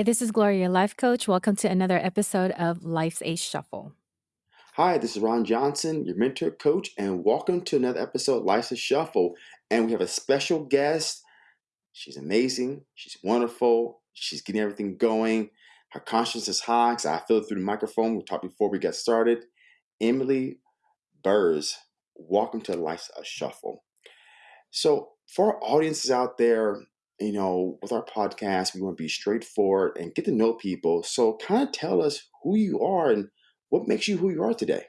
Hi, this is Gloria, life coach. Welcome to another episode of Life's a Shuffle. Hi, this is Ron Johnson, your mentor coach, and welcome to another episode of Life's a Shuffle. And we have a special guest. She's amazing. She's wonderful. She's getting everything going. Her conscience is high because I feel it through the microphone. We talked before we got started. Emily Burrs, welcome to Life's a Shuffle. So, for our audiences out there, you know, with our podcast, we want to be straightforward and get to know people. So, kind of tell us who you are and what makes you who you are today.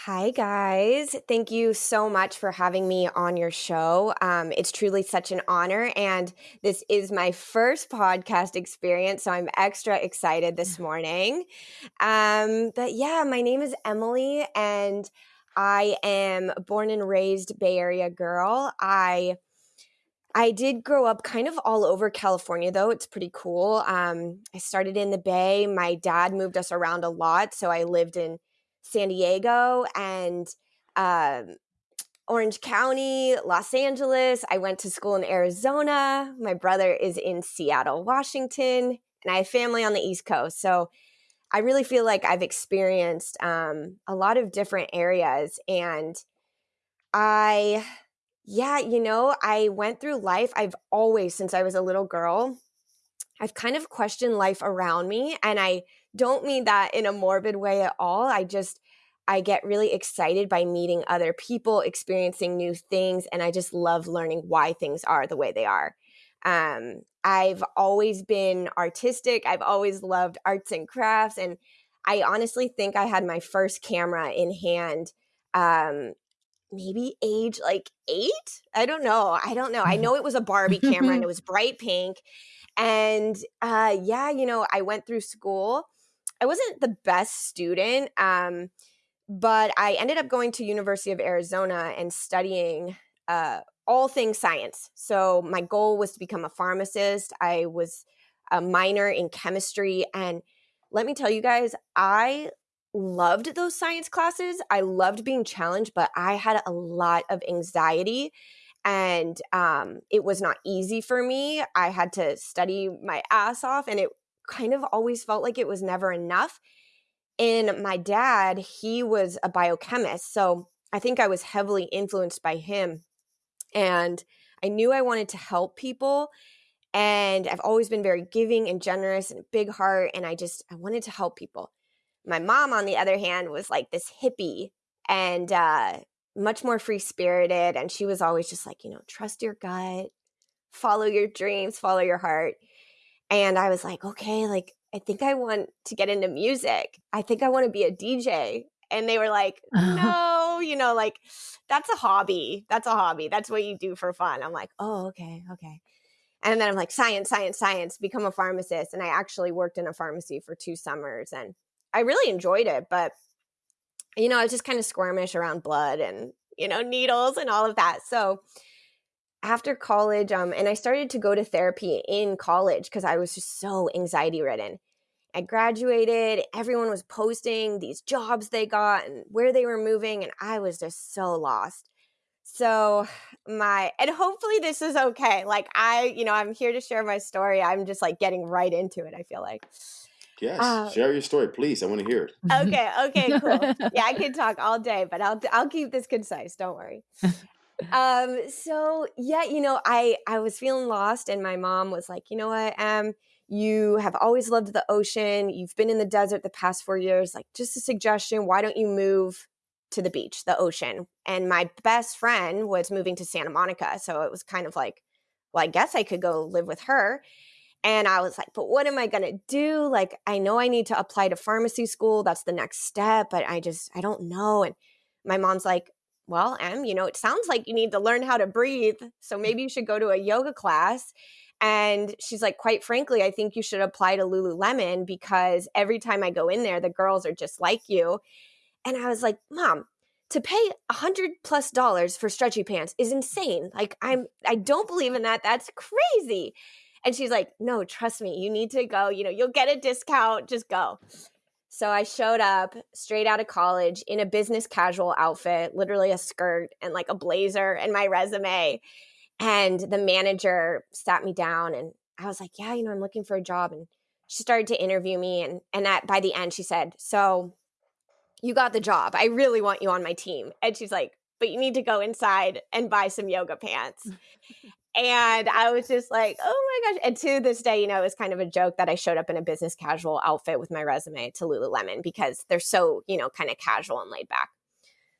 Hi, guys. Thank you so much for having me on your show. Um, it's truly such an honor. And this is my first podcast experience. So I'm extra excited this morning. Um, but yeah, my name is Emily, and I am born and raised Bay Area girl. I I did grow up kind of all over California, though. It's pretty cool. Um, I started in the Bay. My dad moved us around a lot. So I lived in San Diego and um, Orange County, Los Angeles. I went to school in Arizona. My brother is in Seattle, Washington, and I have family on the East Coast. So I really feel like I've experienced um, a lot of different areas. And I yeah, you know, I went through life. I've always, since I was a little girl, I've kind of questioned life around me. And I don't mean that in a morbid way at all. I just, I get really excited by meeting other people, experiencing new things, and I just love learning why things are the way they are. Um, I've always been artistic. I've always loved arts and crafts. And I honestly think I had my first camera in hand um, maybe age like eight. I don't know. I don't know. I know it was a Barbie camera and it was bright pink. And uh, yeah, you know, I went through school. I wasn't the best student, um, but I ended up going to University of Arizona and studying uh, all things science. So my goal was to become a pharmacist. I was a minor in chemistry, and let me tell you guys, I loved those science classes. I loved being challenged, but I had a lot of anxiety and um, it was not easy for me. I had to study my ass off, and it kind of always felt like it was never enough. And my dad, he was a biochemist. So I think I was heavily influenced by him. And I knew I wanted to help people. And I've always been very giving and generous and big heart. And I just, I wanted to help people. My mom, on the other hand, was like this hippie and uh, much more free spirited. And she was always just like, you know, trust your gut, follow your dreams, follow your heart. And I was like, okay, like, I think I want to get into music. I think I want to be a DJ. And they were like, no, you know, like, that's a hobby. That's a hobby. That's what you do for fun. I'm like, oh, okay, okay. And then I'm like, science, science, science, become a pharmacist. And I actually worked in a pharmacy for two summers. And I really enjoyed it, but you know, I was just kind of squirmish around blood and you know needles and all of that. So after college, um, and I started to go to therapy in college because I was just so anxiety ridden. I graduated, everyone was posting these jobs they got and where they were moving, and I was just so lost. So, my, and hopefully this is okay. Like, I, you know, I'm here to share my story. I'm just like getting right into it, I feel like. Yes, uh, share your story, please. I want to hear it. Okay, okay, cool. yeah, I could talk all day, but I'll I'll keep this concise. Don't worry. um, so yeah, you know, I I was feeling lost, and my mom was like, you know what, um, you have always loved the ocean. You've been in the desert the past four years. Like, just a suggestion. Why don't you move to the beach, the ocean? And my best friend was moving to Santa Monica, so it was kind of like, well, I guess I could go live with her. And I was like, but what am I going to do? Like, I know I need to apply to pharmacy school. That's the next step, but I just, I don't know. And my mom's like, well, Em, you know, it sounds like you need to learn how to breathe. So mm. maybe you should go to a yoga class. And she's like, quite frankly, I think you should apply to Lululemon because every time I go in there, the girls are just like you. And I was like, Mom, to pay a hundred plus dollars for stretchy pants is insane. Like I'm I don't believe in that. That's crazy. And she's like, no, trust me, you need to go. You know, you'll get a discount. Just go. So I showed up straight out of college in a business casual outfit, literally a skirt and like a blazer and my resume. And the manager sat me down and I was like, yeah, you know, I'm looking for a job. And she started to interview me. And, and at, by the end, she said, so you got the job. I really want you on my team. And she's like, but you need to go inside and buy some yoga pants. And I was just like, oh my gosh. And to this day, you know, it was kind of a joke that I showed up in a business casual outfit with my resume to Lululemon because they're so, you know, kind of casual and laid back.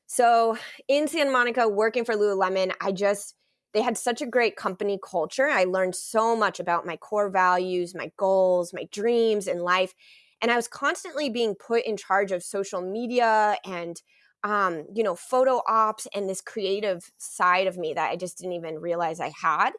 So in Santa Monica, working for Lululemon, I just, they had such a great company culture. I learned so much about my core values, my goals, my dreams in life. And I was constantly being put in charge of social media and, um, you know, photo ops and this creative side of me that I just didn't even realize I had.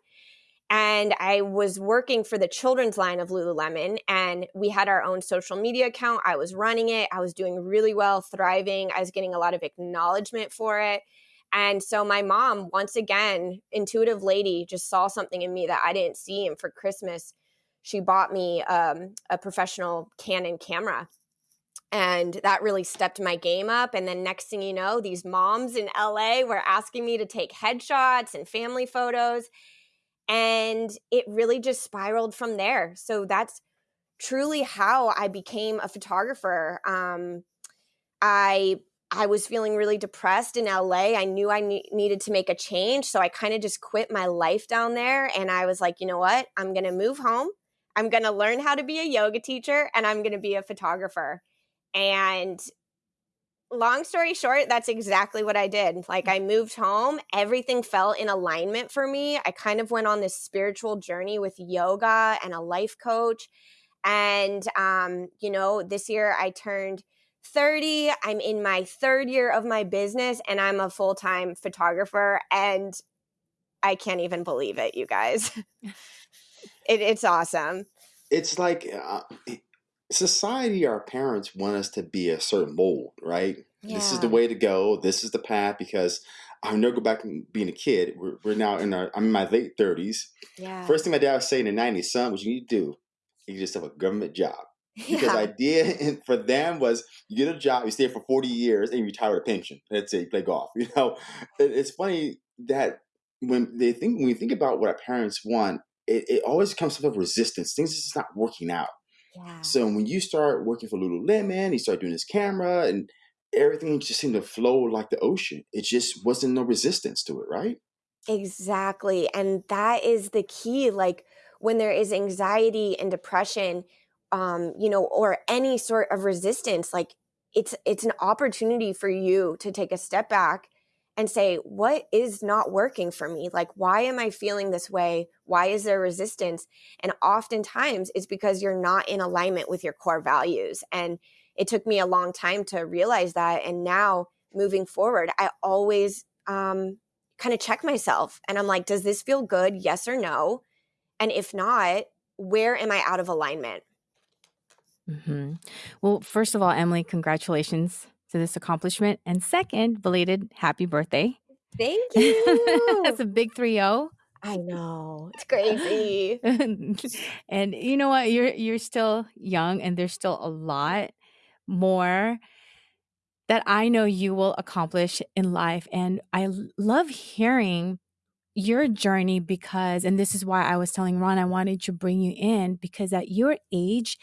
And I was working for the children's line of Lululemon, and we had our own social media account. I was running it, I was doing really well, thriving. I was getting a lot of acknowledgement for it. And so my mom, once again, intuitive lady, just saw something in me that I didn't see. And for Christmas, she bought me um, a professional Canon camera. And that really stepped my game up. And then next thing you know, these moms in LA were asking me to take headshots and family photos. And it really just spiraled from there. So that's truly how I became a photographer. Um, I I was feeling really depressed in LA. I knew I ne- needed to make a change. So I kind of just quit my life down there. And I was like, you know what? I'm going to move home. I'm going to learn how to be a yoga teacher and I'm going to be a photographer. And long story short, that's exactly what I did. Like, I moved home, everything fell in alignment for me. I kind of went on this spiritual journey with yoga and a life coach. And, um, you know, this year I turned 30. I'm in my third year of my business and I'm a full time photographer. And I can't even believe it, you guys. it, it's awesome. It's like uh, society, our parents want us to be a certain mold, right? This is the way to go. This is the path because I'll never go back and being a kid. We're, we're now in our, I'm in my late 30s. Yeah. First thing my dad was saying in the 90s, son, what you need to do, you just have a government job. Because yeah. idea for them was you get a job, you stay for 40 years, and you retire with a pension. That's it, you play golf. You know, it's funny that when they think when we think about what our parents want, it, it always comes up with resistance. Things just not working out. Yeah. So when you start working for Lululemon, you start doing this camera, and everything just seemed to flow like the ocean. It just wasn't no resistance to it, right? Exactly, and that is the key. Like when there is anxiety and depression, um, you know, or any sort of resistance, like it's it's an opportunity for you to take a step back and say, what is not working for me? Like, why am I feeling this way? Why is there resistance? And oftentimes it's because you're not in alignment with your core values. And it took me a long time to realize that. And now moving forward, I always um, kind of check myself and I'm like, does this feel good? Yes or no? And if not, where am I out of alignment? Mm-hmm. Well, first of all, Emily, congratulations to this accomplishment. And second, belated happy birthday. Thank you. That's a big 3 0. I know. It's crazy. and you know what? You're you're still young and there's still a lot more that I know you will accomplish in life and I love hearing your journey because and this is why I was telling Ron I wanted to bring you in because at your age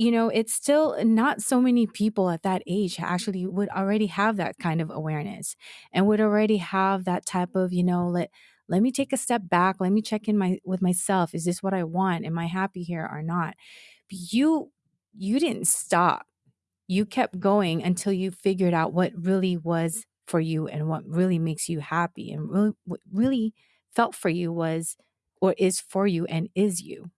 you know, it's still not so many people at that age actually would already have that kind of awareness and would already have that type of, you know, let let me take a step back, let me check in my with myself. Is this what I want? Am I happy here or not? But you you didn't stop. You kept going until you figured out what really was for you and what really makes you happy and really what really felt for you was or is for you and is you.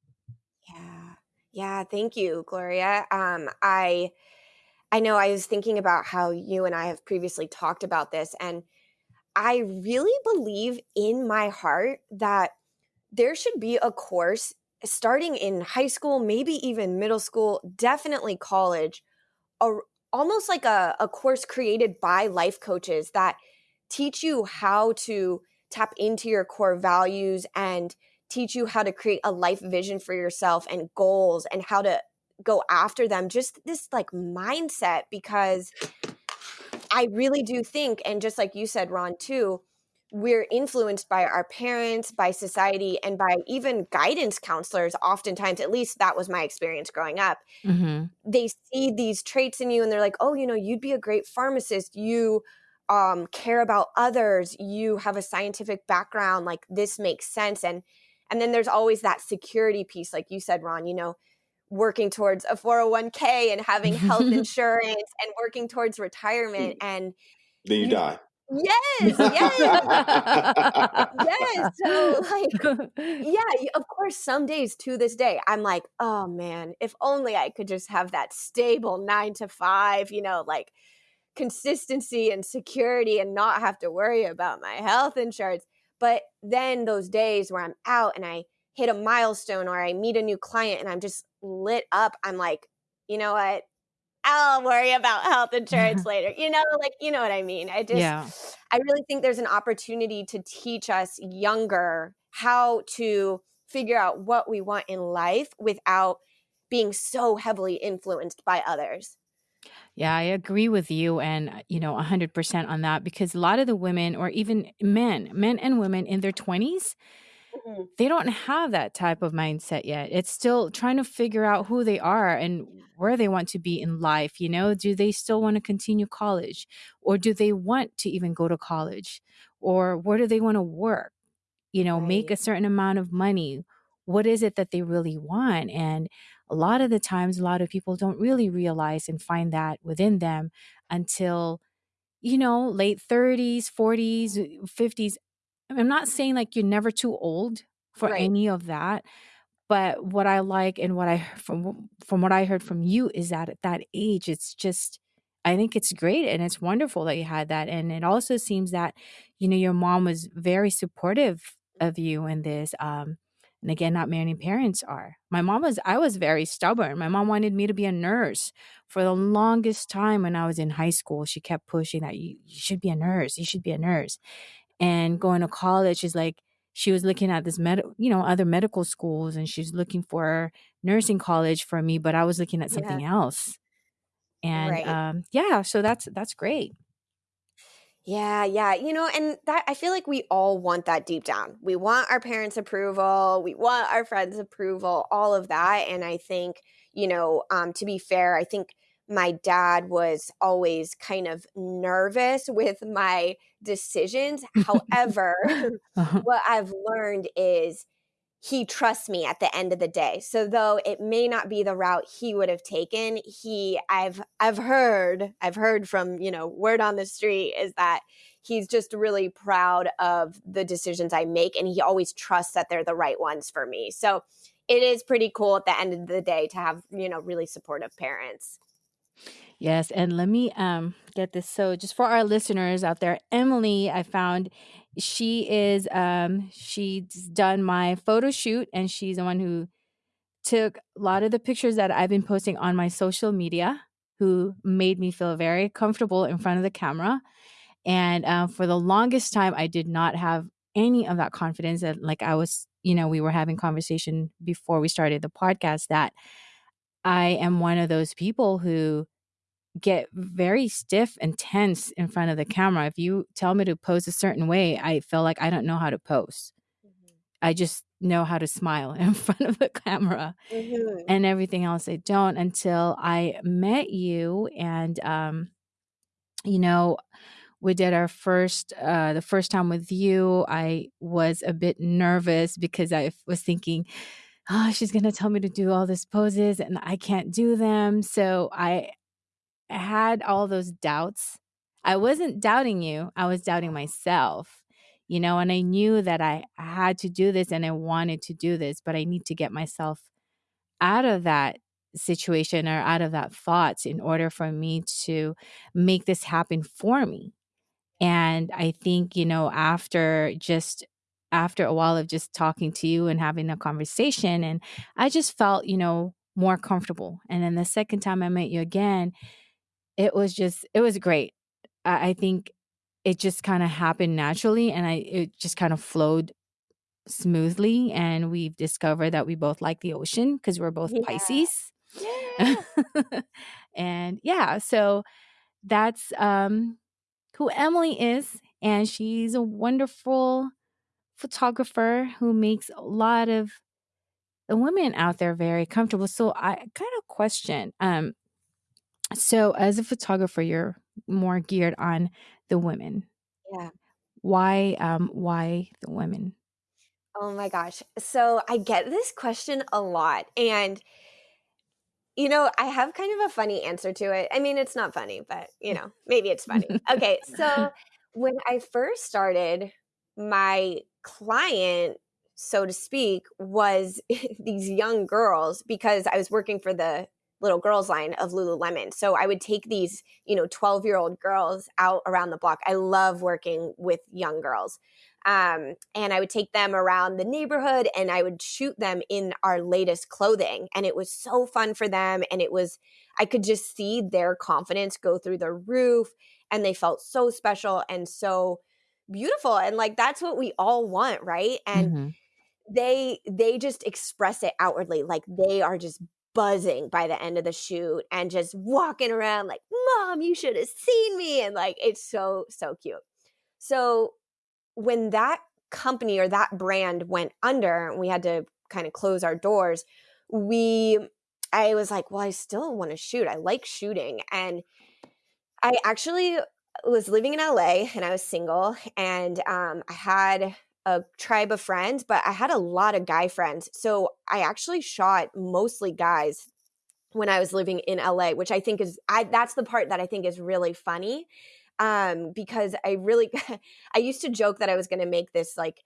Yeah, thank you, Gloria. Um, I I know I was thinking about how you and I have previously talked about this, and I really believe in my heart that there should be a course starting in high school, maybe even middle school, definitely college, a, almost like a, a course created by life coaches that teach you how to tap into your core values and teach you how to create a life vision for yourself and goals and how to go after them just this like mindset because i really do think and just like you said ron too we're influenced by our parents, by society, and by even guidance counselors. Oftentimes, at least that was my experience growing up. Mhm. They see these traits in you and they're like, oh, you know, you'd be a great pharmacist. You um, care about others. You have a scientific background. Like, this makes sense. And and then there's always that security piece, like you said, Ron, you know, working towards a 401k and having health insurance and working towards retirement. And Then you, You- die. yes, yes, yes. So, like, yeah, of course, some days to this day, I'm like, oh man, if only I could just have that stable nine to five, you know, like consistency and security and not have to worry about my health insurance. But then those days where I'm out and I hit a milestone or I meet a new client and I'm just lit up, I'm like, you know what? I'll worry about health insurance later. You know, like, you know what I mean? I just, Yeah. I really think there's an opportunity to teach us younger how to figure out what we want in life without being so heavily influenced by others. Yeah, I agree with you and, uh, you know, 100% on that because a lot of the women or even men, men and women in their 20s, they don't have that type of mindset yet. It's still trying to figure out who they are and where they want to be in life. You know, do they still want to continue college or do they want to even go to college or where do they want to work? You know, make Right. a certain amount of money. What is it that they really want? And a lot of the times, a lot of people don't really realize and find that within them until, you know, late 30s, 40s, 50s. I'm not saying like you're never too old for Right. any of that, but what I like and what I from from what I heard from you is that at that age, it's just I think it's great and it's wonderful that you had that. And it also seems that, you know, your mom was very supportive of you in this. Um, and again, not many parents are. My mom was, I was very stubborn. My mom wanted me to be a nurse for the longest time when I was in high school. She kept pushing that you, you should be a nurse, you should be a nurse. And going to college is like, she was looking at this med, you know, other medical schools and she's looking for nursing college for me, but I was looking at Yeah. something else. And Right. um, yeah, so that's that's great. Yeah, yeah. You know, and that I feel like we all want that deep down. We want our parents' approval, we want our friends' approval, all of that. And I think, you know, um, to be fair, I think my dad was always kind of nervous with my decisions. However, Uh-huh. what I've learned is he trusts me at the end of the day. So though it may not be the route he would have taken, he I've I've heard, I've heard from, you know, word on the street is that he's just really proud of the decisions I make and he always trusts that they're the right ones for me. So it is pretty cool at the end of the day to have, you know, really supportive parents. Yes, and let me um get this. So just for our listeners out there, Emily, I found she is um she's done my photo shoot and she's the one who took a lot of the pictures that I've been posting on my social media who made me feel very comfortable in front of the camera. And um, for the longest time, I did not have any of that confidence. That like I was, you know, we were having conversation before we started the podcast that I am one of those people who get very stiff and tense in front of the camera. If you tell me to pose a certain way, I feel like I don't know how to pose. I just know how to smile in front of the camera Mhm. and everything else I don't until I met you and um you know we did our first uh the first time with you I was a bit nervous because I was thinking oh she's going to tell me to do all these poses and I can't do them so I had all those doubts. I wasn't doubting you, I was doubting myself, you know, and I knew that I had to do this and I wanted to do this, but I need to get myself out of that situation or out of that thought in order for me to make this happen for me. And I think, you know, after just after a while of just talking to you and having a conversation and I just felt, you know, more comfortable. And then the second time I met you again, it was just it was great. I, I think it just kind of happened naturally and I it just kind of flowed smoothly and we've discovered that we both like the ocean because we're both Yeah. Pisces. Yeah. and yeah, so that's um who Emily is and she's a wonderful photographer who makes a lot of the women out there very comfortable. So I kind of question um so as a photographer you're more geared on the women. Yeah. Why um why the women? Oh my gosh. So I get this question a lot. And, you know, I have kind of a funny answer to it. I mean, it's not funny, but, you know, maybe it's funny. Okay. So when I first started, my client, so to speak, was these young girls because I was working for the little girls line of Lululemon. So I would take these, you know, 12 year old girls out around the block. I love working with young girls. Um, and I would take them around the neighborhood and I would shoot them in our latest clothing. And it was so fun for them. And it was, I could just see their confidence go through the roof and they felt so special and so beautiful. And like, that's what we all want, right? And hmm they, they just express it outwardly. Like they are just buzzing by the end of the shoot and just walking around like, mom, you should have seen me. And like, it's so, so cute. So when that company or that brand went under and we had to kind of close our doors, we I was like, well, I still want to shoot. I like shooting. And I actually was living in LA and I was single and um, I had a tribe of friends, but I had a lot of guy friends. So I actually shot mostly guys when I was living in LA, which I think is I that's the part that I think is really funny um, because I really, I used to joke that I was going to make this like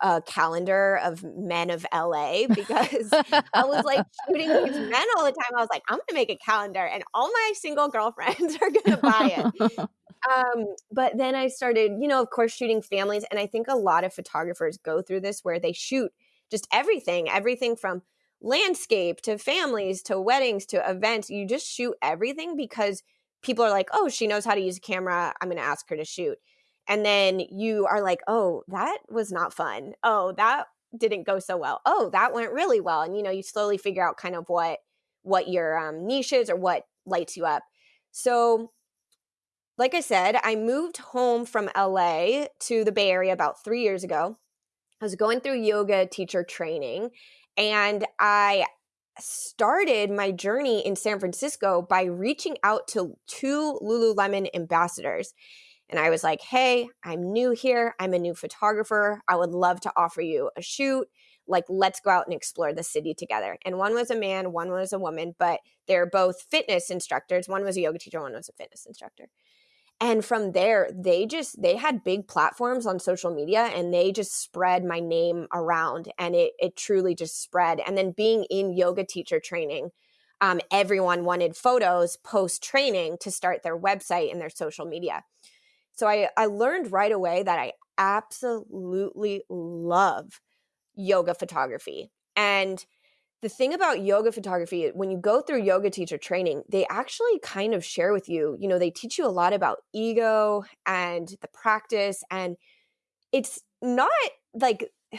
a calendar of men of LA because I was like shooting these men all the time. I was like, I'm going to make a calendar and all my single girlfriends are going to buy it. Um, but then I started, you know, of course, shooting families. And I think a lot of photographers go through this where they shoot just everything, everything from landscape to families to weddings to events. You just shoot everything because people are like, oh, she knows how to use a camera. I'm going to ask her to shoot. And then you are like, oh, that was not fun. Oh, that didn't go so well. Oh, that went really well. And you know, you slowly figure out kind of what what your um, niche is or what lights you up. So, like I said, I moved home from LA to the Bay Area about three years ago. I was going through yoga teacher training, and I started my journey in San Francisco by reaching out to two Lululemon ambassadors. And I was like, hey, I'm new here. I'm a new photographer. I would love to offer you a shoot. Like, let's go out and explore the city together. And one was a man, one was a woman, but they're both fitness instructors. One was a yoga teacher, one was a fitness instructor and from there they just they had big platforms on social media and they just spread my name around and it it truly just spread. And then being in yoga teacher training um, everyone wanted photos post training to start their website and their social media. So I, I learned right away that i absolutely love yoga photography. And the thing about yoga photography when you go through yoga teacher training they actually kind of share with you you know they teach you a lot about ego and the practice and it's not like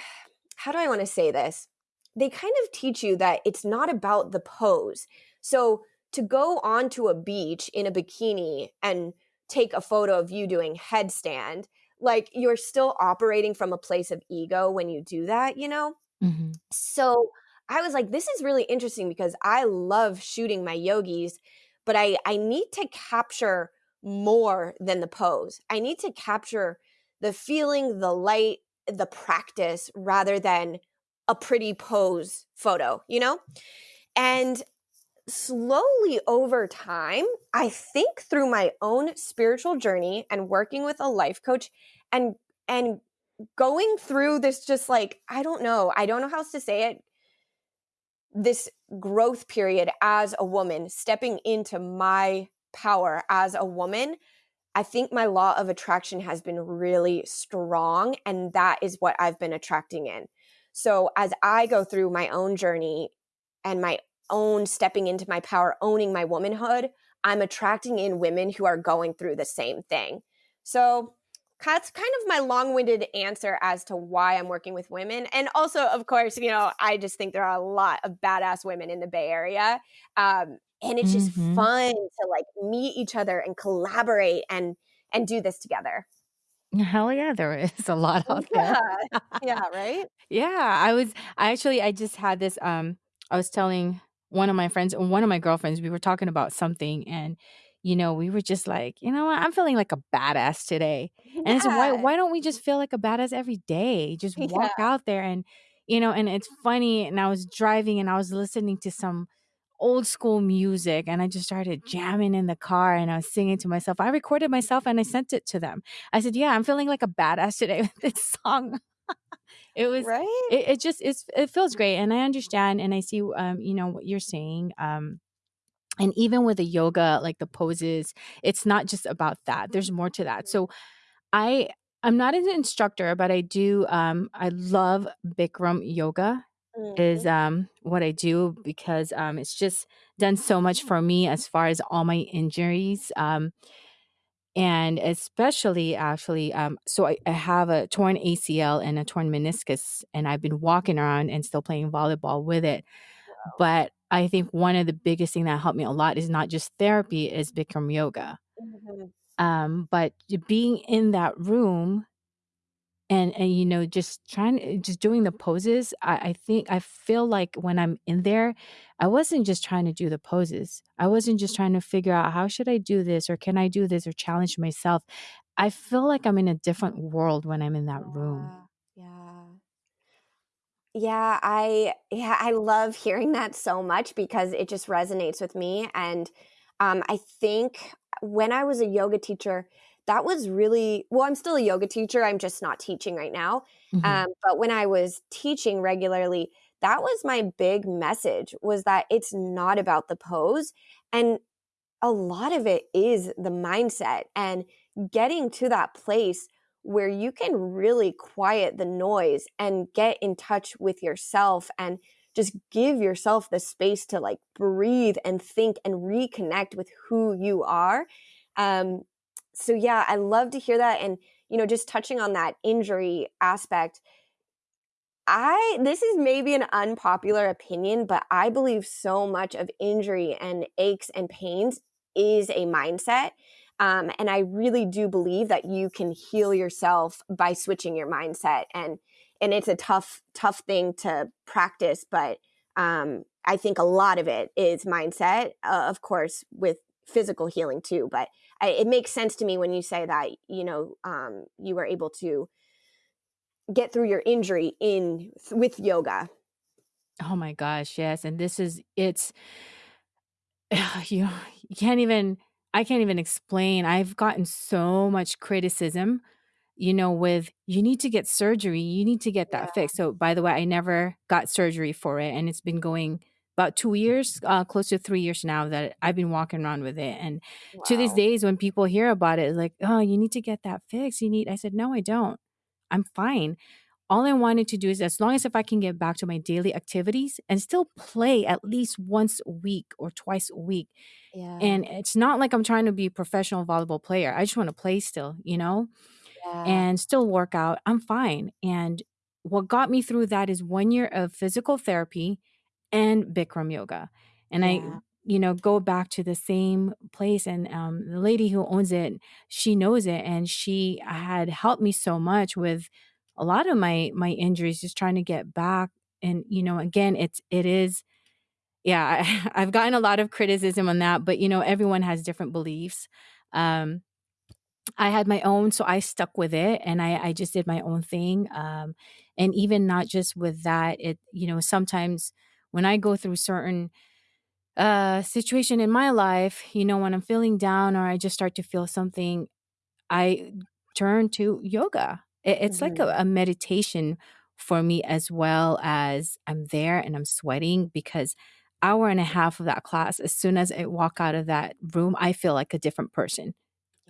how do i want to say this? They kind of teach you that it's not about the pose. So to go onto a beach in a bikini and take a photo of you doing headstand like you're still operating from a place of ego when you do that you know? Hmm so I was like, this is really interesting because I love shooting my yogis, but I, I need to capture more than the pose. I need to capture the feeling, the light, the practice rather than a pretty pose photo, you know? And slowly over time, I think through my own spiritual journey and working with a life coach and and going through this just like I don't know, I don't know how else to say it this growth period as a woman, stepping into my power as a woman, I think my law of attraction has been really strong. And that is what I've been attracting in. So as I go through my own journey and my own stepping into my power, owning my womanhood, I'm attracting in women who are going through the same thing. So that's kind of my long-winded answer as to why I'm working with women. And also, of course, you know, I just think there are a lot of badass women in the Bay Area. Um, and it's just hmm fun to like meet each other and collaborate and and do this together. Hell yeah, there is a lot out there. Yeah. Yeah, right? Yeah, I was I actually I just had this, um I was telling one of my friends one of my girlfriends, we were talking about something and, you know, we were just like, "You know what? I'm feeling like a badass today." And I said, "Why why don't we just feel like a badass every day? Just Yeah. walk out there and" you know, and it's funny, and I was driving and I was listening to some old school music and I just started jamming in the car and I was singing to myself. I recorded myself and I sent it to them. I said, "Yeah, I'm feeling like a badass today with this song." It was Right? it it just it's it feels great, and I understand and I see, um, you know, what you're saying, um, and even with the yoga, like the poses, it's not just about that, there's more to that. So I I'm not an instructor, but I do, um I love Bikram yoga is, Mhm. um, what I do because, um, it's just done so much for me as far as all my injuries, um and especially actually, um, so I, I have a torn ACL and a torn meniscus, and I've been walking around and still playing volleyball with it. Wow. But I think one of the biggest thing that helped me a lot is not just therapy, is Bikram yoga. Mhm. Um, but being in that room and and, you know, just trying eh, just doing the poses, I I think I feel like when I'm in there, I wasn't just trying to do the poses. I wasn't just trying to figure out, "How should I do this?" or "Can I do this?" or challenge myself. I feel like I'm in a different world when I'm in that room. Yeah. I yeah, I love hearing that so much because it just resonates with me, and, um, I think when I was a yoga teacher, that was really well, I'm still a yoga teacher, I'm just not teaching right now, um, Mhm. but when I was teaching regularly, that was my big message, was that it's not about the pose, and a lot of it is the mindset and getting to that place where you can really quiet the noise and get in touch with yourself and just give yourself the space to like breathe and think and reconnect with who you are. Um, so yeah, I love to hear that. And, you know, just touching on that injury aspect, I this is maybe an unpopular opinion, but I believe so much of injury and aches and pains is a mindset. Um, and I really do believe that you can heal yourself by switching your mindset. And and it's a tough, tough thing to practice, but um, I think a lot of it is mindset, uh, of course, with physical healing too. But I, it makes sense to me when you say that, you know, um, you were able to get through your injury in with yoga. Oh my gosh, yes, and this is it's you you can't even I can't even explain. I've gotten so much criticism you know, with you need to get surgery, you need to get that Yeah. fixed. So, by the way, I never got surgery for it, and it's been going about 2 years, uh, close to 3 years now that I've been walking around with it, and to these Wow. days, when people hear about it, it's like, "Oh, you need to get that fixed, you need" I said, "No, I don't. I'm fine." All I wanted to do is as long as if I can get back to my daily activities and still play at least once a week or twice a week, Yeah. and it's not like I'm trying to be a professional volleyball player, I just wanna play still, you know? Yeah. and still work out, I'm fine. And what got me through that is 1 year of physical therapy and Bikram yoga. And I, you know, go back to the same place and, um, the lady who owns it, she knows it, and she had helped me so much with a lot of my my injuries, just trying to get back. And, you know, again, it's it is yeah, I I've gotten a lot of criticism on that, but, you know, everyone has different beliefs. Um I had my own, so I stuck with it and I I just did my own thing, um, and even not just with that, it you know, sometimes when I go through certain, uh, situation in my life, you know, when I'm feeling down or I just start to feel something, I turn to yoga. It it's like a Mhm. a meditation for me as well as I'm there and I'm sweating because hour and a half of that class, as soon as I walk out of that room, I feel like a different person.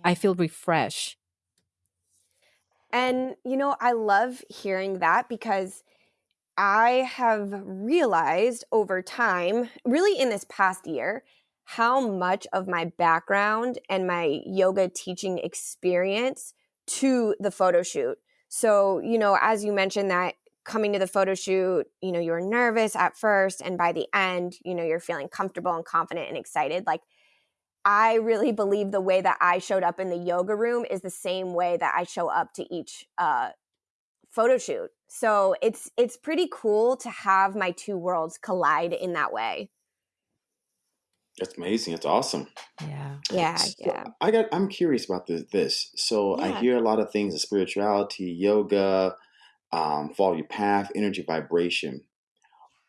I feel refreshed. And, you know, I love hearing that because I have realized over time, really in this past year, how much of my background and my yoga teaching experience to the photo shoot. So, you know, as you mentioned that coming to the photo shoot, you know, you were nervous at first and by the end, you know, you're feeling comfortable and confident and excited. Like I really believe the way that I showed up in the yoga room is the same way that I show up to each uh, photo shoot. So it's it's pretty cool to have my two worlds collide in that way. That's amazing. That's awesome. Yeah. Yeah, So yeah. I got. I'm curious about this. This. So I hear a lot of things: of spirituality, yoga, um, follow your path, energy, vibration.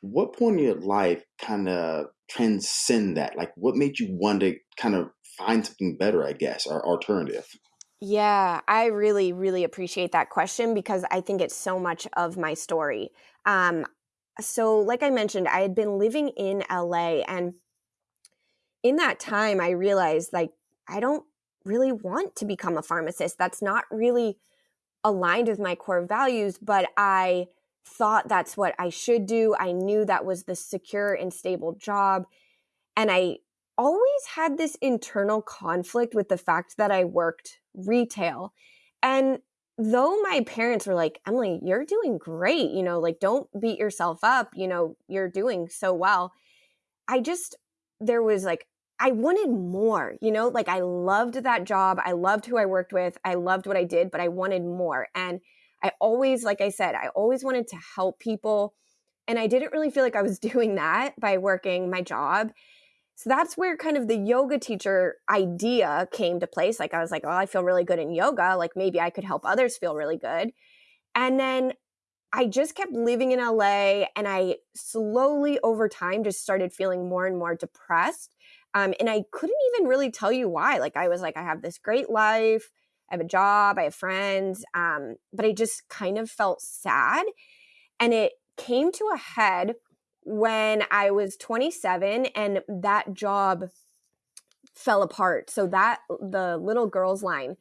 What point in your life kind of transcend that? Like, what made you want to kind of find something better? I guess, or alternative. Yeah, I really, really appreciate that question because I think it's so much of my story. Um, so, like I mentioned, I had been living in LA, and in that time, I realized like I don't really want to become a pharmacist. That's not really aligned with my core values, but I thought that's what I should do. I knew that was the secure and stable job. And I always had this internal conflict with the fact that I worked retail. And though my parents were like, Emily, you're doing great, you know, like don't beat yourself up, you know, you're doing so well. I just, there was like, I wanted more, you know, like I loved that job. I loved who I worked with. I loved what I did, but I wanted more. And I always, like I said, I always wanted to help people. And I didn't really feel like I was doing that by working my job. So that's where kind of the yoga teacher idea came to place. Like I was like, oh, I feel really good in yoga. Like maybe I could help others feel really good. And then I just kept living in LA and I slowly over time just started feeling more and more depressed. Um, and I couldn't even really tell you why. Like I was like, I have this great life, I have a job, I have friends, um, but I just kind of felt sad. And it came to a head when I was 27 and that job fell apart. So that the little girls line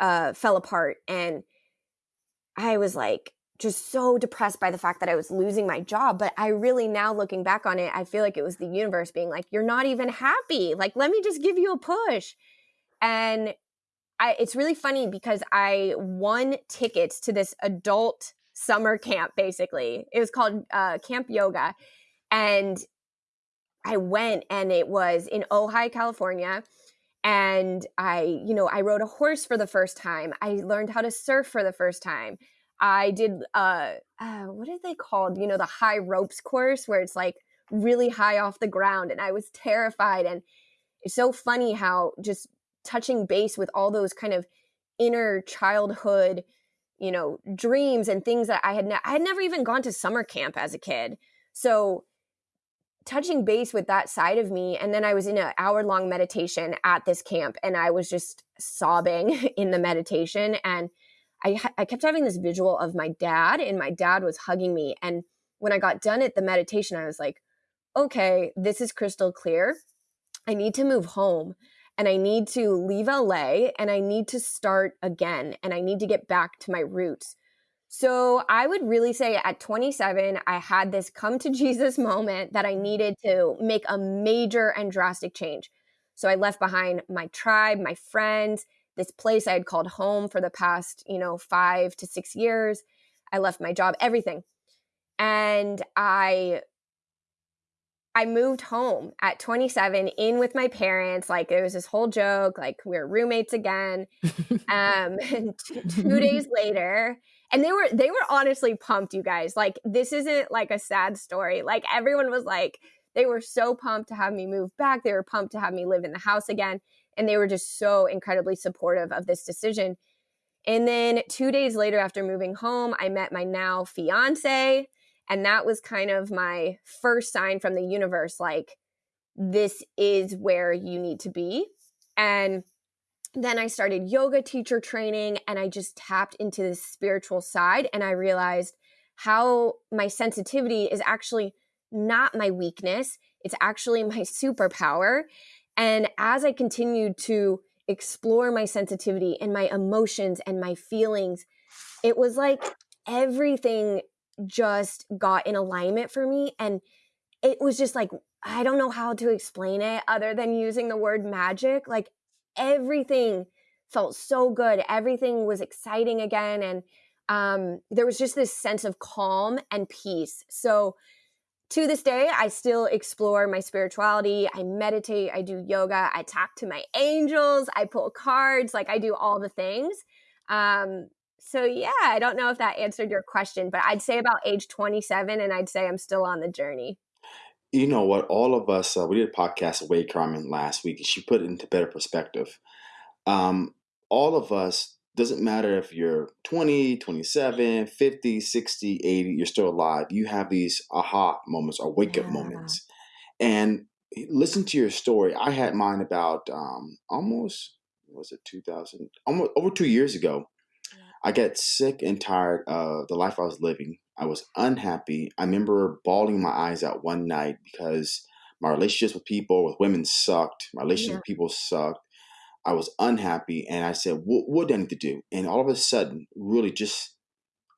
uh, fell apart and I was like just so depressed by the fact that I was losing my job. But I really now looking back on it, I feel like it was the universe being like, you're not even happy. Like, let me just give you a push. And I, it's really funny because I won tickets to this adult summer camp, basically. It was called uh, Camp Yoga. And I went and it was in Ojai, California. And I, you know, I rode a horse for the first time. I learned how to surf for the first time. I did uh, uh what are they called? You know, the high ropes course where it's like really high off the ground and I was terrified and it's so funny how just touching base with all those kind of inner childhood, you know, dreams and things that I had ne- I had never even gone to summer camp as a kid. So touching base with that side of me and then I was in an hour long meditation at this camp and I was just sobbing in the meditation and I, I kept having this visual of my dad, and my dad was hugging me. And when I got done at the meditation, I was like, okay, this is crystal clear. I need to move home and I need to leave LA and I need to start again and I need to get back to my roots. So I would really say at 27, I had this come to Jesus moment that I mm-hmm. needed to make a major and drastic change. So I left behind my tribe, my friends, this place I had called home for the past, you know, five to six years. I left my job, everything. And I I moved home at 27 in with my parents. Like it was this whole joke, like we are roommates again. Um, and two days later, and they were they were honestly pumped, you guys. Like this isn't like a sad story. Like everyone was like, they were so pumped to have me move back. They were pumped to have me live in the house again. And they were just so incredibly supportive of this decision. And then two days later, after moving home, I met my now fiance. And that was kind of my first sign from the universe like, this is where you need to be. And then I started yoga teacher training and I just tapped into this spiritual side. And I realized how my sensitivity is actually not my weakness, it's actually my superpower. And as I continued to explore my sensitivity and my emotions and my feelings, it was like everything just got in alignment for me. And it was just like, I don't know how to explain it other than using the word magic. Like everything felt so good. Everything was exciting again. And um, there was just this sense of calm and peace. So to this day, I still explore my spirituality. I meditate, I do yoga, I talk to my angels, I pull cards, like I do all the things. Um, so yeah, I don't know if that answered your question, but I'd say about age 27 and I'd say I'm still on the journey. You know what? All of us, uh, we did a podcast with Wade Carmen last week, and she put it into better perspective. Um, all of us, doesn't matter if you're 20, 27, 50, 60, 80, you're still alive. You have these aha moments or wake up Yeah. moments. And listen to your story. I had mine about um, almost, was it 2000? Almost over two years ago. Yeah. I got sick and tired of the life I was living. I was unhappy. I remember bawling my eyes out one night because my relationships with people, with women sucked. My relationships Yeah. with people sucked. I was unhappy. And I said, what, what do I need to do? And all of a sudden, really just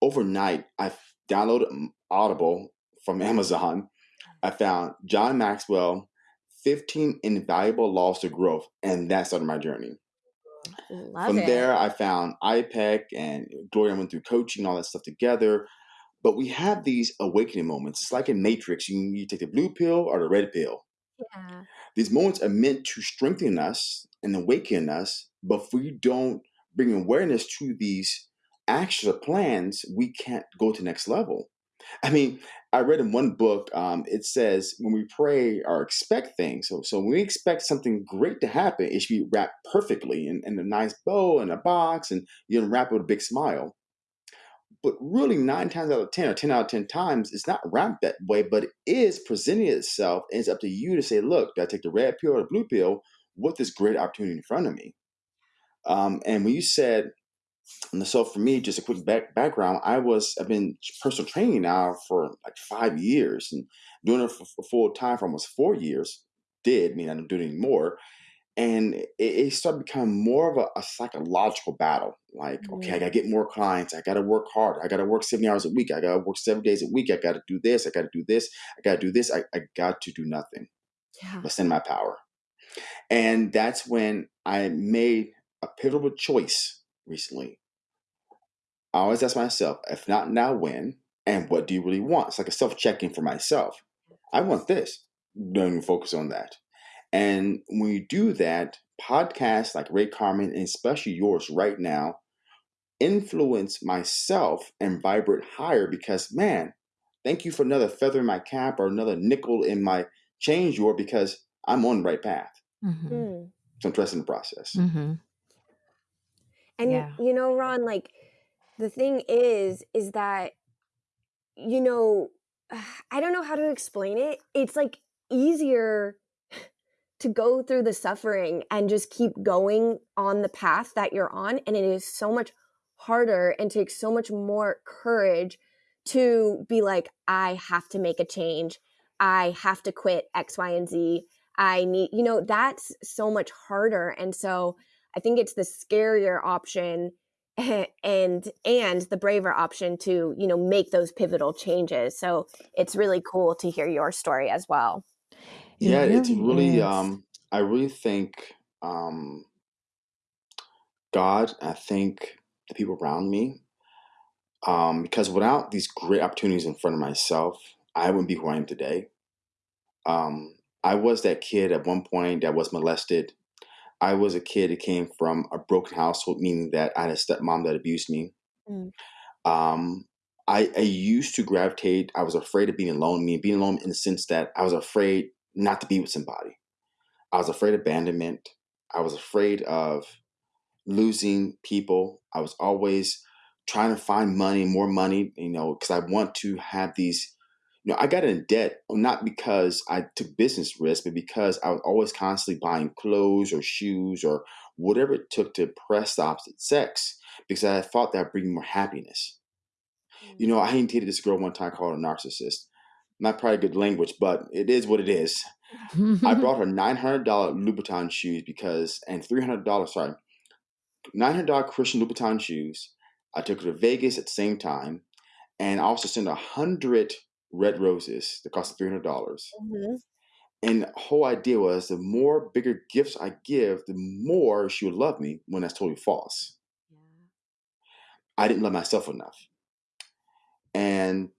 overnight, I downloaded um, Audible from Amazon. I found John Maxwell, 15 Invaluable Laws to Growth. And that started my journey. Love From it. there, I found IPEC and Gloria went through coaching, and all that stuff together. But we have these awakening moments. It's like in Matrix. You, you take the blue pill or the red pill. These moments are meant to strengthen us and awaken us. But if we don't bring awareness to these actions or plans, we can't go to the next level. I mean, I read in one book, um, it says when we pray or expect things, so, so when we expect something great to happen, it should be wrapped perfectly in, in a nice bow and a box, and you unwrap it with a big smile. But really, nine times out of 10 or 10 out of 10 times, it's not wrapped that way, but it is presenting itself. And it's up to you to say, look, do I take the red pill or the blue pill with this great opportunity in front of me? Um, and when you said, and so for me, just a quick back, background, I was, I've been personal training now for like five years and doing it for, for full time for almost four years. Did, mean, I don't do it anymore and it, it started becoming more of a, a psychological battle. Like, okay, I Mm. gotta get more clients. I gotta work harder. I gotta work seventy hours a week. I gotta work seven days a week. I gotta do this. I gotta do this. I gotta do this. I, I got to do nothing Yeah. but send my power. And that's when I made a pivotal choice recently. I always ask myself, if not now, when? And what do you really want? It's like a self check-in for myself. I want this. Don't even focus on that. And when you do that, podcasts like Ray Carmen, and especially yours right now, influence myself and vibrate higher because, man, thank you for another feather in my cap or another nickel in my change drawer because I'm on the right path. Mhm. Mm. So I'm trusting the process. Mhm. And Yeah. you know, Ron, like the thing is, is that you know, I don't know how to explain it. It's like easier to go through the suffering and just keep going on the path that you're on. And it is so much harder and takes so much more courage to be like, I have to make a change. I have to quit X, Y, and Z. I need, you know, that's so much harder. And so I think it's the scarier option and and the braver option to you know make those pivotal changes so it's really cool to hear your story as well It Yeah, it's really really, is. um, I really think um, God, I think the people around me, um, because without these great opportunities in front of myself, I wouldn't be who I am today. Um, I was that kid at one point that was molested. I was a kid that came from a broken household, meaning that I had a stepmom that abused me. Mm. Um, I, I used to gravitate. I was afraid of being alone. Me being alone in the sense that I was afraid not to be with somebody. I was afraid of abandonment. I was afraid of losing people. I was always trying to find money, more money, you know, because I want to have these. You know, I got in debt not because I took business risks, but because I was always constantly buying clothes or shoes or whatever it took to impress the opposite sex because I thought that would bring more happiness. You mm. know, I dated this girl one time called a narcissist. Not probably good language, but it is what it is. I brought her nine hundred dollar Louboutin shoes because, and three hundred dollars. Sorry, nine hundred dollar Christian Louboutin shoes. I took her to Vegas at the same time, and I also sent a hundred red roses that cost three hundred dollars. Mhm. And the whole idea was the more bigger gifts I give, the more she would love me. When that's totally false. I didn't love myself enough. And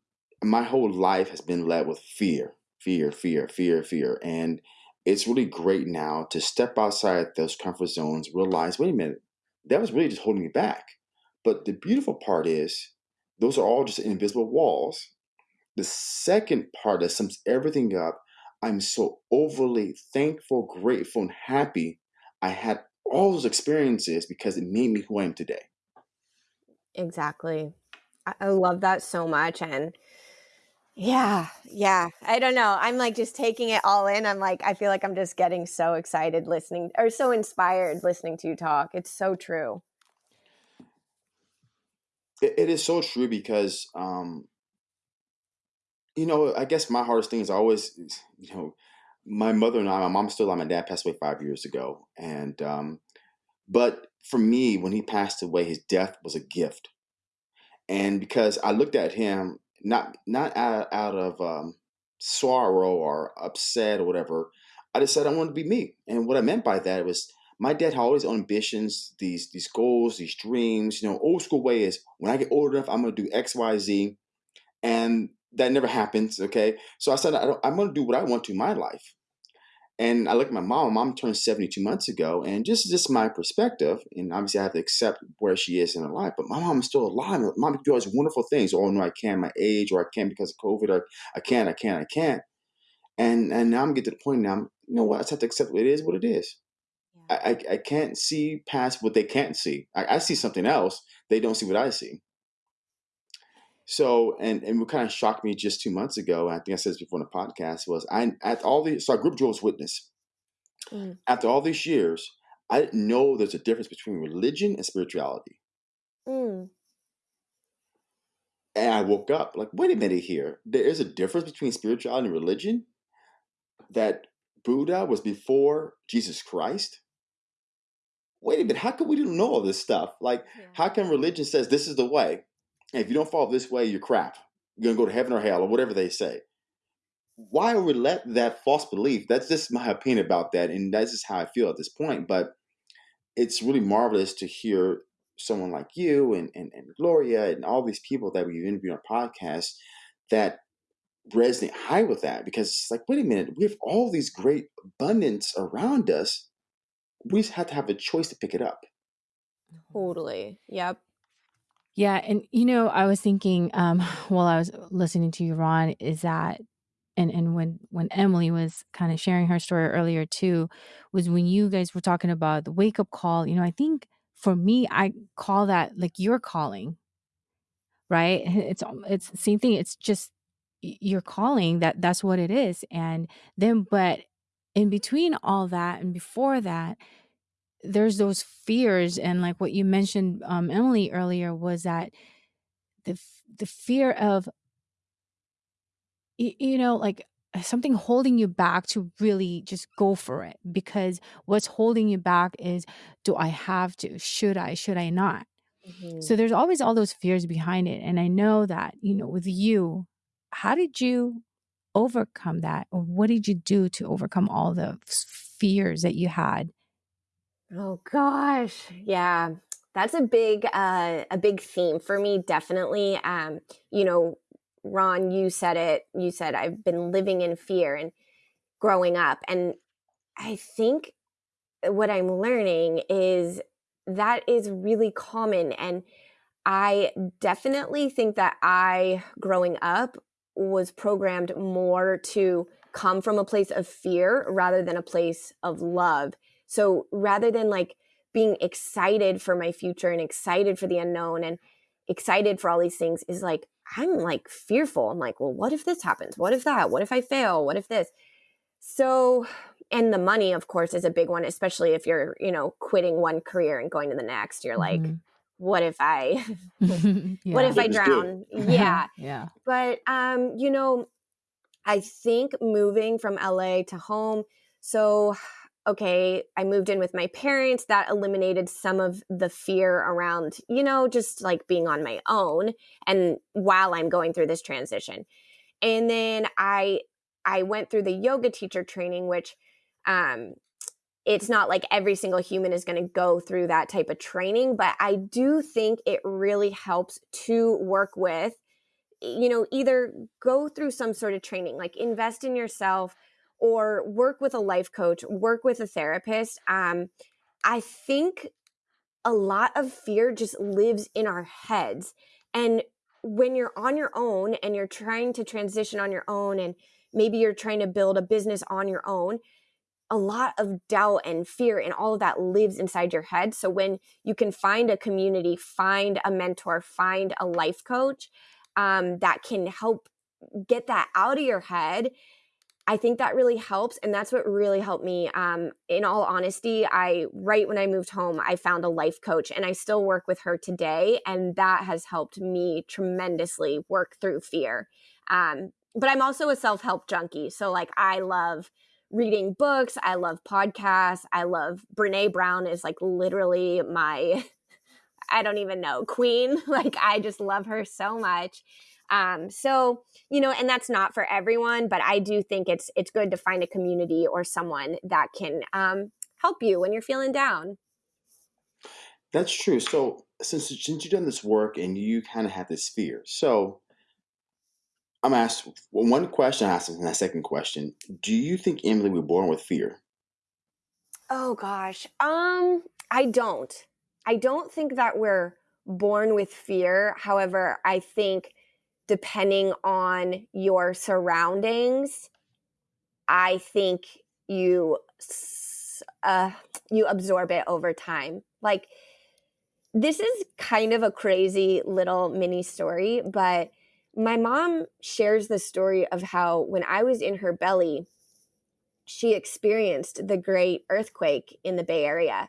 my whole life has been led with fear, fear, fear, fear, fear. And it's really great now to step outside those comfort zones, realize, wait a minute, that was really just holding me back. But the beautiful part is, those are all just invisible walls. The second part that sums everything up, I'm so overly thankful, grateful, and happy I had all those experiences because it made me who I am today. Exactly. I, I love that so much. And yeah, yeah. I don't know. I'm like just taking it all in. I'm like, I feel like I'm just getting so excited listening or so inspired listening to you talk. It's so true. It, it is so true because, um, you know, I guess my hardest thing is always, you know, my mother and I, my mom still alive, my dad passed away five years ago. And, um, but for me, when he passed away, his death was a gift. And because I looked at him, not not out, out of um, sorrow or upset or whatever, I decided I wanted to be me. And what I meant by that was my dad had all these ambitions, these these goals, these dreams. You know, old school way is when I get old enough, I'm gonna do X, Y, Z, and that never happens. Okay, so I said I am gonna do what I want to in my life. And I look at my mom. My mom turned 72 months ago, and just just my perspective, and obviously I have to accept where she is in her life. But my mom is still alive. My mom can do all these wonderful things. Oh no, I can't my age, or I can't because of COVID, or I can't, I can't, I can't. And and now I'm getting to the point now. You know what? I just have to accept it is what it is. Yeah. I, I, I can't see past what they can't see. I, I see something else. They don't see what I see. So, and and what kind of shocked me just two months ago, I think I said this before in the podcast, was I at all these so our group Jehovah's Witness. Mm. After all these years, I didn't know there's a difference between religion and spirituality. Mm. And I woke up like, wait a minute here. There is a difference between spirituality and religion. That Buddha was before Jesus Christ. Wait a minute, how come we didn't know all this stuff? Like, yeah. how come religion says this is the way? If you don't fall this way, you're crap. You're gonna go to heaven or hell or whatever they say. Why would we let that false belief? That's just my opinion about that, and that's just how I feel at this point. But it's really marvelous to hear someone like you and, and, and Gloria and all these people that we've interviewed on our podcast that resonate high with that because it's like, wait a minute, we have all these great abundance around us. We just have to have a choice to pick it up. Totally. Yep. Yeah, and you know, I was thinking um while I was listening to you, Ron, is that and and when when Emily was kind of sharing her story earlier too, was when you guys were talking about the wake up call. You know, I think for me, I call that like you're calling, right? It's it's the same thing. It's just you're calling that that's what it is, and then but in between all that and before that there's those fears and like what you mentioned um Emily earlier was that the the fear of you know like something holding you back to really just go for it because what's holding you back is do I have to? Should I? Should I not? Mm-hmm. so there's always all those fears behind it and I know that you know with you how did you overcome that? Or what did you do to overcome all the fears that you had Oh gosh. Yeah. That's a big uh a big theme for me definitely. Um you know, Ron, you said it. You said I've been living in fear and growing up and I think what I'm learning is that is really common and I definitely think that I growing up was programmed more to come from a place of fear rather than a place of love so rather than like being excited for my future and excited for the unknown and excited for all these things is like, I'm like fearful. I'm like, well, what if this happens? What if that? What if I fail? What if this? So, and the money, of course, is a big one, especially if you're, you know, quitting one career and going to the next. You're like, mm-hmm. what if I, yeah. what if I drown? yeah. yeah. But, um, you know, I think moving from LA to home, so okay, I moved in with my parents. That eliminated some of the fear around, you know, just like being on my own and while I'm going through this transition. And then I I went through the yoga teacher training which um it's not like every single human is going to go through that type of training, but I do think it really helps to work with you know, either go through some sort of training, like invest in yourself or work with a life coach, work with a therapist. Um, I think a lot of fear just lives in our heads. And when you're on your own and you're trying to transition on your own, and maybe you're trying to build a business on your own, a lot of doubt and fear and all of that lives inside your head. So when you can find a community, find a mentor, find a life coach um, that can help get that out of your head I think that really helps. And that's what really helped me. Um, in all honesty, I, right when I moved home, I found a life coach and I still work with her today. And that has helped me tremendously work through fear. Um, but I'm also a self help junkie. So, like, I love reading books, I love podcasts, I love Brene Brown, is like literally my, I don't even know, queen. Like, I just love her so much. Um, so you know, and that's not for everyone, but I do think it's it's good to find a community or someone that can um, help you when you're feeling down. That's true. So since since you've done this work and you kind of have this fear, so I'm asked well, one question. I asked and that second question: Do you think Emily was born with fear? Oh gosh, um, I don't. I don't think that we're born with fear. However, I think depending on your surroundings, I think you uh, you absorb it over time. Like this is kind of a crazy little mini story, but my mom shares the story of how when I was in her belly, she experienced the great earthquake in the Bay Area.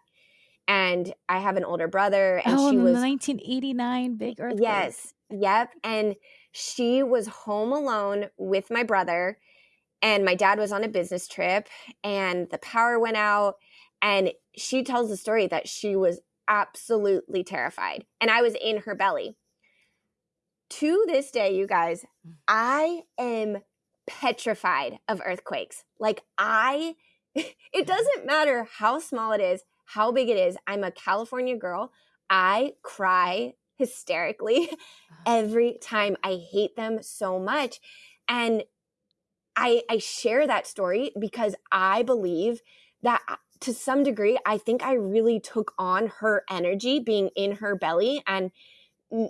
And I have an older brother, and oh, she was 1989 big earthquake. Yes, yep. And she was home alone with my brother and my dad was on a business trip and the power went out and she tells the story that she was absolutely terrified and I was in her belly. To this day, you guys, mm. I am petrified of earthquakes. Like I it doesn't matter how small it is, how big it is. I'm a California girl. I cry hysterically uh-huh. every time. I hate them so much. And I, I share that story because I believe that uh, to some degree, I think I really took on her energy being in her belly. And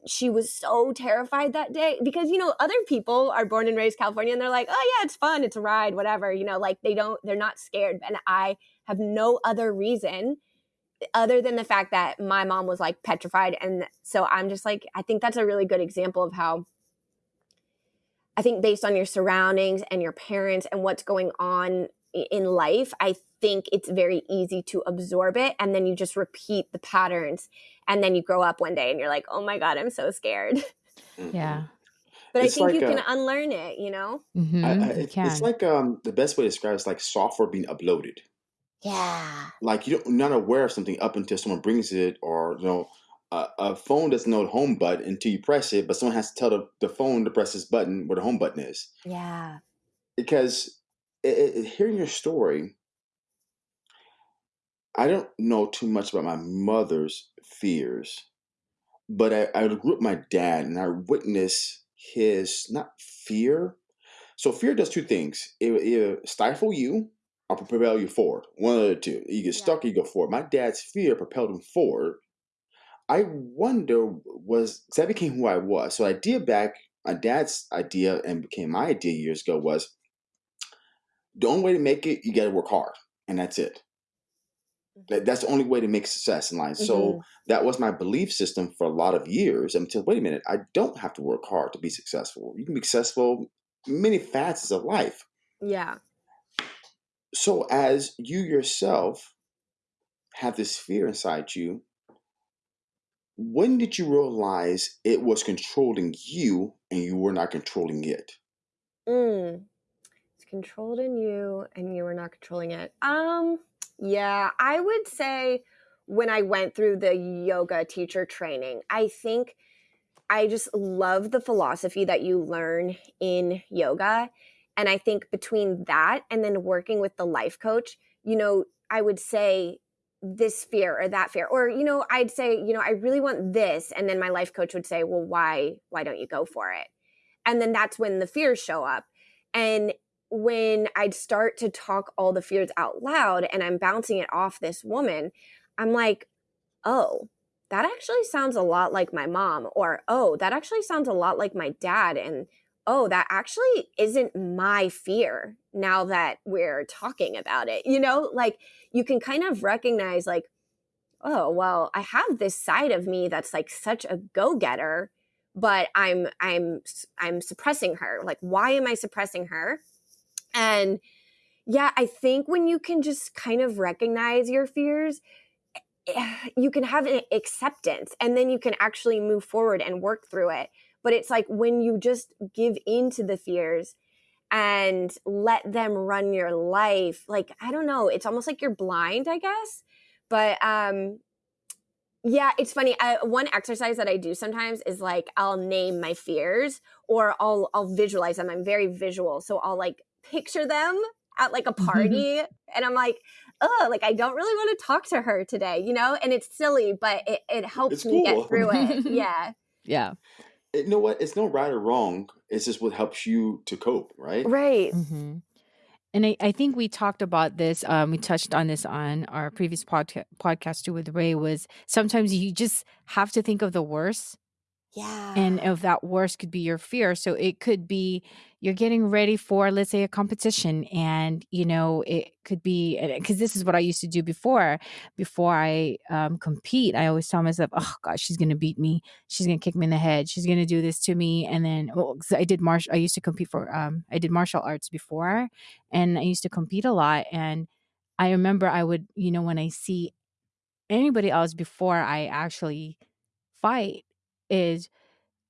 she was so terrified that day because, you know, other people are born and raised California and they're like, oh, yeah, it's fun. It's a ride, whatever. You know, like they don't, they're not scared. And I have no other reason other than the fact that my mom was like petrified and so i'm just like i think that's a really good example of how i think based on your surroundings and your parents and what's going on in life i think it's very easy to absorb it and then you just repeat the patterns and then you grow up one day and you're like oh my god i'm so scared. Yeah. But it's i think like you a, can unlearn it you know? Mm-hmm, I, I, it, it's like um the best way to describe it is like software being uploaded yeah. Like you don't, you're not aware of something up until someone brings it, or you know, a, a phone doesn't know the home button until you press it, but someone has to tell the, the phone to press this button where the home button is. Yeah. Because it, it, hearing your story, I don't know too much about my mother's fears, but I, I grew up with my dad, and I witnessed his not fear. So fear does two things: it, it stifle you or propel you forward. One of the two. You get stuck, you go forward. My dad's fear propelled him forward. I wonder was I became who I was. So idea back, my dad's idea and became my idea years ago was the only way to make it, you got to work hard, and that's it. Mm-hmm. That's the only way to make success in life. Mm-hmm. So that was my belief system for a lot of years until wait a minute, I don't have to work hard to be successful. You can be successful many facets of life. Yeah. So, as you yourself have this fear inside you, when did you realize it was controlling you and you were not controlling it? Mm. It's controlled in you and you were not controlling it. Um, yeah, I would say when I went through the yoga teacher training, I think I just love the philosophy that you learn in yoga and I think between that and then working with the life coach, you know, I would say this fear or that fear. Or you know i'd say you know i really want this. And then my life coach would say well why why don't you go for it? And then that's when the fears show up. And when I'd start to talk all the fears out loud and I'm bouncing it off this woman, I'm like, oh, that actually sounds a lot like my mom, or oh, that actually sounds a lot like my dad. And oh, that actually isn't my fear now that we're talking about it. You know, like you can kind of recognize, like, oh, well, I have this side of me that's like such a go getter but i'm i'm i'm suppressing her like why am i suppressing her and yeah, I think when you can just kind of recognize your fears, eh, you can have an acceptance and then you can actually move forward and work through it. But it's like when you just give into the fears and let them run your life, like, I don't know, it's almost like you're blind, I guess. But um, yeah, it's funny. I, one exercise that I do sometimes is like I'll name my fears or I'll I'll visualize them. I'm very visual, so I'll like picture them at like a mm-hmm. party and I'm like, oh, like I don't really want to talk to her today, you know? And it's silly, but it, it helps it's me cool. get through it. Yeah. yeah. You know what? It's no right or wrong. It's just what helps you to cope, right? Right. Mm-hmm. And I, I think we talked about this. Um, we touched on this on our previous podca- podcast too with Ray. Was sometimes you just have to think of the worst yeah. And if that worst could be your fear. So it could be you're getting ready for, let's say, a competition. And, you know, it could be because this is what I used to do before. Before I um, compete, I always tell myself, oh, God, she's going to beat me. She's going to kick me in the head. She's going to do this to me. And then, well, I did martial, I used to compete for, um, I did martial arts before and I used to compete a lot. And I remember I would, you know, when I see anybody else before I actually fight, is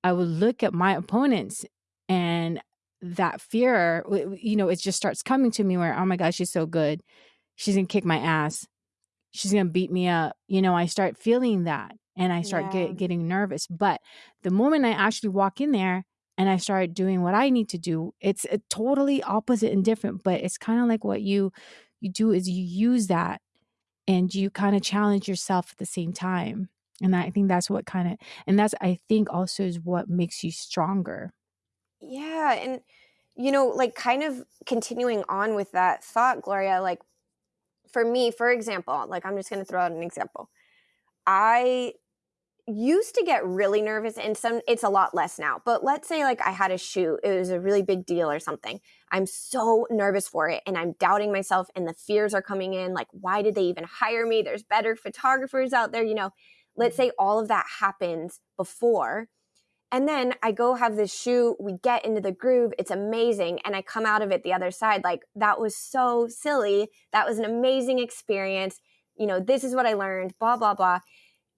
I would look at my opponents and that fear, you know, it just starts coming to me where, oh my gosh, she's so good. She's going to kick my ass. She's going to beat me up. You know, I start feeling that and I start yeah. get, getting nervous. But the moment I actually walk in there and I start doing what I need to do, it's a totally opposite and different. But it's kind of like what you you do is you use that and you kind of challenge yourself at the same time. And I think that's what kind of, and that's, I think also is what makes you stronger. Yeah. And, you know, like kind of continuing on with that thought, Gloria, like for me, for example, like I'm just going to throw out an example. I used to get really nervous and some it's a lot less now but let's say like i had a shoot it was a really big deal or something i'm so nervous for it and i'm doubting myself and the fears are coming in like why did they even hire me there's better photographers out there you know Let's say all of that happens before. And then I go have this shoot, we get into the groove, it's amazing. And I come out of it the other side like, that was so silly. That was an amazing experience. You know, this is what I learned, blah, blah, blah.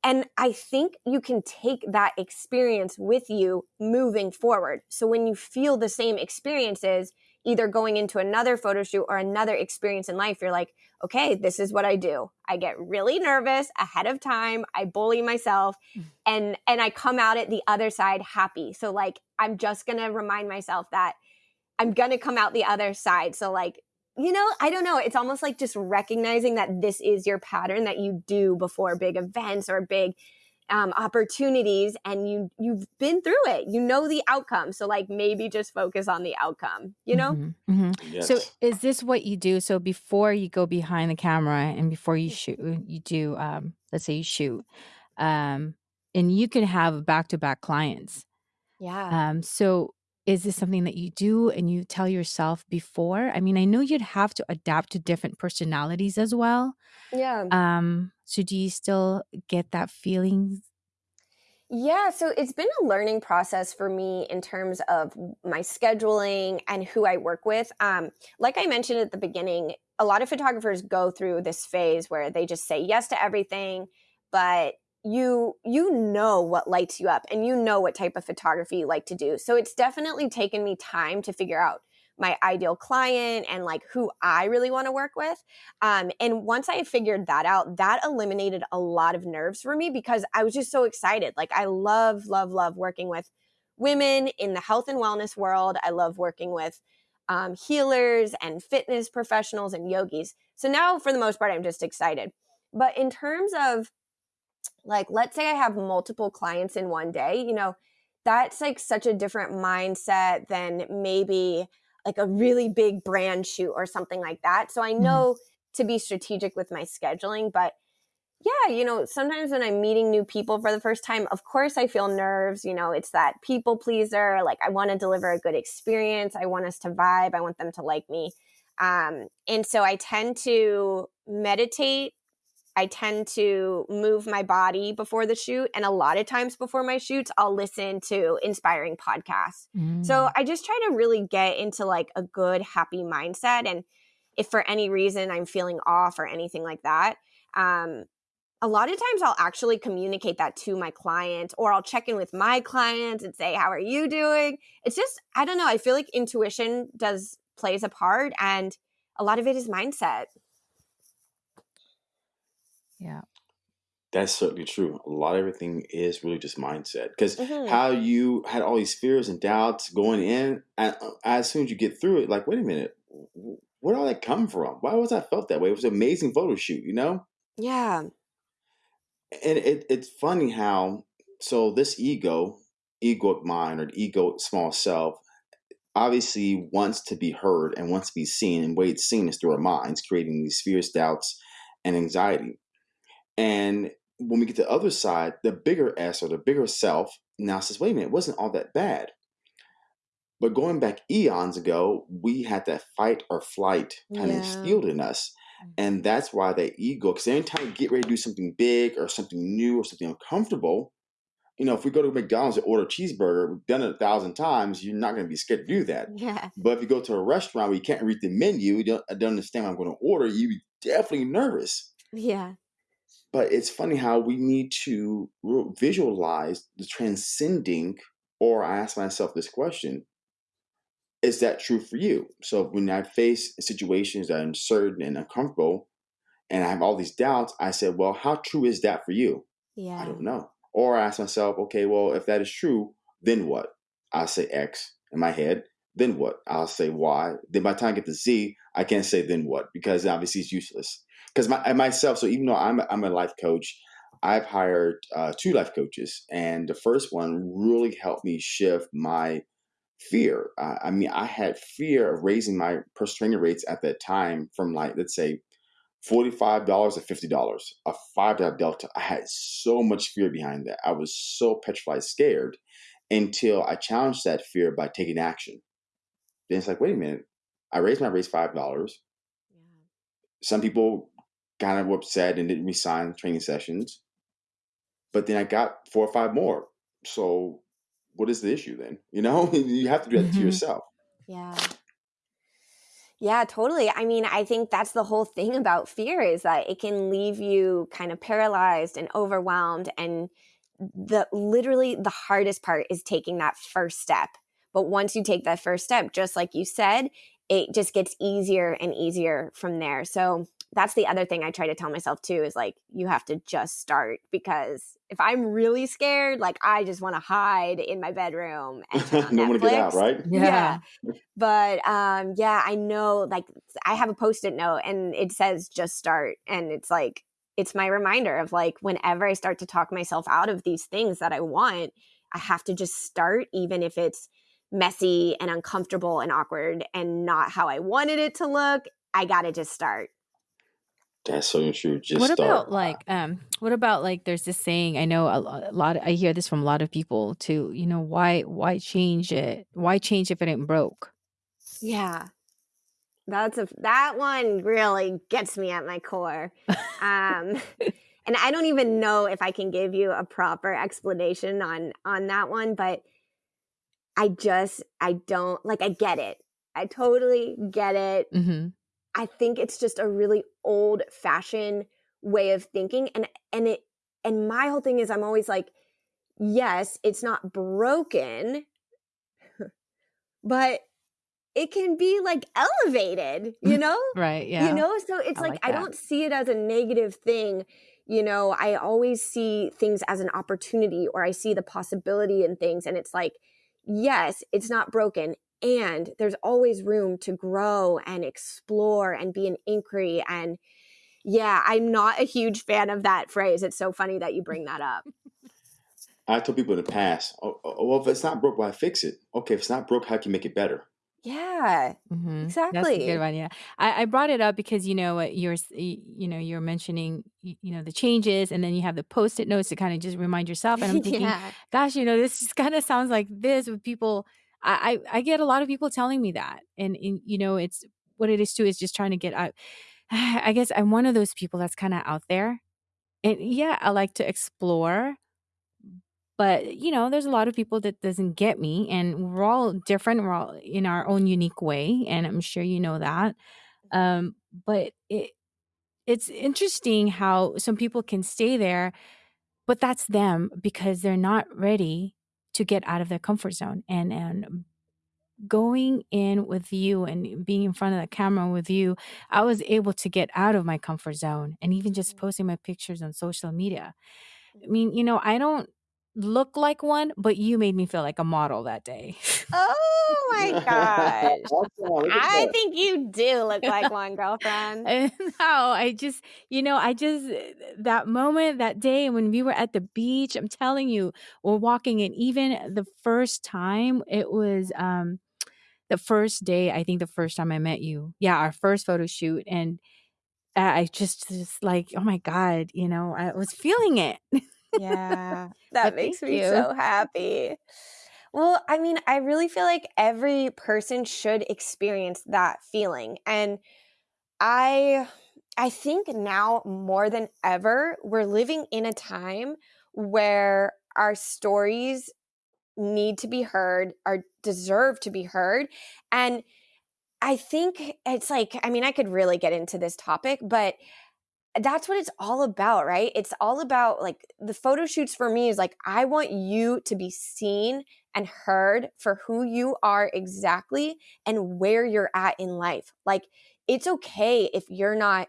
And I think you can take that experience with you moving forward. So when you feel the same experiences, either going into another photo shoot or another experience in life, you're like, okay, this is what I do. I get really nervous ahead of time. I bully myself mm. and and I come out at the other side happy. So like I'm just going to remind myself that I'm going to come out the other side. So like you know, I don't know. It's almost like just recognizing that this is your pattern that you do before big events or big um, opportunities and you you've been through it. You know the outcome. So like maybe just focus on the outcome you know? Mm-hmm, mm-hmm. Yes. so is this what you do? So before you go behind the camera and before you shoot you do um, let's say you shoot um, and you can have back-to-back clients. Yeah. Um, so is this something that you do and you tell yourself before? I mean i know you'd have to adapt to different personalities as well. Yeah. Um so do you still get that feeling? Yeah, so it's been a learning process for me in terms of my scheduling and who I work with. Um, like I mentioned at the beginning, a lot of photographers go through this phase where they just say yes to everything, but you you know what lights you up and you know what type of photography you like to do. So it's definitely taken me time to figure out my ideal client and like who I really want to work with. Um, and once I figured that out, that eliminated a lot of nerves for me because I was just so excited. Like I love, love, love working with women in the health and wellness world. I love working with um, healers and fitness professionals and yogis. So now, for the most part, I'm just excited. But in terms of like, let's say I have multiple clients in one day, you know, that's like such a different mindset than maybe like a really big brand shoot or something like that. So I Mhm. know to be strategic with my scheduling, but yeah, you know, sometimes when I'm meeting new people for the first time, of course I feel nerves. You know, it's that people pleaser. Like I want to deliver a good experience. I want us to vibe. I want them to like me. Um, and so I tend to meditate. I tend to move my body before the shoot. And a lot of times before my shoots, I'll listen to inspiring podcasts. So Mm. I just try to really get into like a good, happy mindset. And if for any reason I'm feeling off or anything like that, um, a lot of times I'll actually communicate that to my client or I'll check in with my clients and say, How are you doing? It's just, I don't know. I feel like intuition does plays a part and a lot of it is mindset. Yeah. That's certainly true. A lot of everything is really just mindset. Because Mhm. how you had all these fears and doubts going in, and as soon as you get through it, like, wait a minute, wh- where did all that come from? Why was I felt that way? It was an amazing photo shoot, you know? Yeah. And it, it's funny how, so this ego, ego of mine or the ego small self, obviously wants to be heard and wants to be seen. And the way it's seen is through our minds, creating these fears, doubts, and anxiety. And when we get to the other side, the bigger S or the bigger self now says, wait a minute, it wasn't all that bad. But going back eons ago, we had that fight or flight kind of Yeah. instilled in us. And mm-hmm. that's why that ego, because anytime you get ready to do something big or something new or something uncomfortable, you know, if we go to McDonald's and order a cheeseburger, we've done it a thousand times, you're not going to be scared to do that. Yeah. But if you go to a restaurant where you can't read the menu, you don't, I don't understand what I'm going to order, you'd be definitely nervous. Yeah. But it's funny how we need to visualize the transcending, or I ask myself this question is that true for you? So when I face situations that are uncertain and uncomfortable, and I have all these doubts, I said, well, how true is that for you? Yeah. I Yeah. don't know. Or I ask myself, okay, well, if that is true, then what? I'll say X in my head. Then what? I'll say Y. Then by the time I get to Z, I can't say then what because obviously it's useless. Because my, myself, so even though I'm a, I'm a life coach, I've hired uh, two life coaches, and the first one really helped me shift my fear. Uh, I mean, I had fear of raising my personal trainer rates at that time from like let's say forty-five dollars to fifty dollars, a five dollar delta. I had so much fear behind that. I was so petrified, scared, until I challenged that fear by taking action. Then it's like, wait a minute, I raised my raise five dollars. Some people kind of upset and didn't resign training sessions, but then I got four or five more. So, what is the issue then? You know, you have to do that to Mhm. yourself. Yeah. Yeah, totally. I mean, I think that's the whole thing about fear is that it can leave you kind of paralyzed and overwhelmed and the literally the hardest part is taking that first step. But once you take that first step, just like you said, it just gets easier and easier from there. So that's the other thing I try to tell myself too is like you have to just start because if I'm really scared, like I just want to hide in my bedroom and turn on no one to get out, Netflix. right? Yeah. But um yeah, I know like I have a post-it note and it says just start and it's like it's my reminder of like whenever I start to talk myself out of these things that I want, I have to just start even if it's messy and uncomfortable and awkward and not how I wanted it to look. I got to just start. That's so true. Just what start. about like um what about like there's this saying i know a, lot i hear this from a lot of people too you know why why change it why change if it ain't broke Yeah. That's a that one really gets me at my core. Um and I don't even know if I can give you a proper explanation on on that one, but I just I don't like I get it. I totally get it. mm-hmm. I think it's just a really old fashioned way of thinking and and it and my whole thing is I'm always like yes, it's not broken but it can be like elevated, you know? right yeah You know, so it's I like, like I don't see it as a negative thing. You know, I always see things as an opportunity or I see the possibility in things. And it's like, yes, it's not broken. And there's always room to grow and explore and be an inquiry. And yeah, I'm not a huge fan of that phrase. It's so funny that you bring that up. I told people in the past, oh, oh, well, if it's not broke, why fix it? Okay, if it's not broke, how can you make it better? Yeah, Mhm. That's a good exactly. one, yeah. I I brought it up because, you know, what you're you know, you're mentioning, you know, the changes, and then you have the Post-it notes to kinda just remind yourself, and I'm thinking, Yeah. gosh, you know, this just kinda sounds like this with people I I get a lot of people telling me that, and and, you know, it's what it is too is just trying to get out I guess I'm one of those people that's kinda out there, and yeah, I like to explore but, you know, there's a lot of people that doesn't get me, and we're all different, we're all in our own unique way, and I'm sure you know that. Um, but it it's interesting how some people can stay there, but that's them because they're not ready to get out of their comfort zone, and and going in with you and being in front of the camera with you, I was able to get out of my comfort zone and even just mm-hmm. posting my pictures on social media. I mm-hmm. mean, you know, I don't look like one, but you made me feel like a model that day. Oh my gosh. Awesome, I think you do look like one, girlfriend. Eh, no, I just you know, I just eh, that moment, that day when we were at the beach, I'm telling you, we're walking and even the first time it was, um, the first day, I think the first time I met you. Yeah, our first photo shoot, and I I just just like, oh my god, you know, I was feeling it. Yeah, that But makes me you. so happy. Well, I mean, I really feel like every person should experience that feeling, and I I think now more than ever, we're living in a time where our stories need to be heard, are deserve to be heard, and I think it's like I mean, I could really get into this topic, but that's what it's all about, right? It's all about like the photo shoots for me is like I want you to be seen and heard for who you are exactly and where you're at in life. Like it's okay if you're not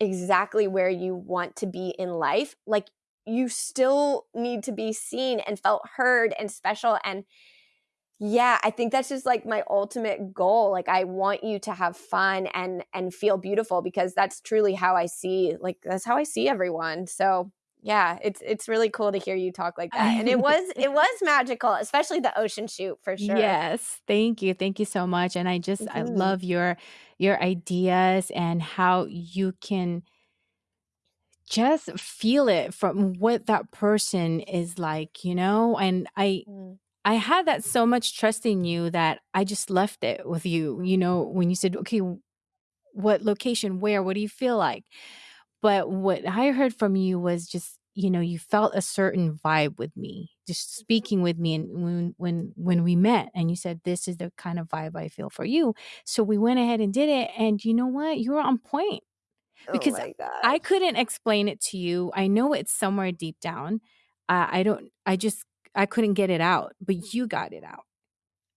exactly where you want to be in life. Like you still need to be seen and felt heard and special and yeah, I think that's just like my ultimate goal. Like I want you to have fun and and feel beautiful because that's truly how I see like that's how I see everyone. So, yeah, it's it's really cool to hear you talk like that. And it was it was magical, especially the ocean shoot for sure. Yes, thank you, thank you so much, and I just I Mhm. love your your ideas and how you can just feel it from what that person is like, you know? And I Mm. I had that so much trust in you that I just left it with you, you know, when you said, "Okay, what location? Where? What do you feel like?" But what I heard from you was just, you know, you felt a certain vibe with me, just speaking with me and when when when we met and you said, "This is the kind of vibe I feel for you." So we went ahead and did it, and you know what? You were on point Oh because my I couldn't explain it to you. I know it's somewhere deep down. Uh, I don't I just I couldn't get it out, but you got it out.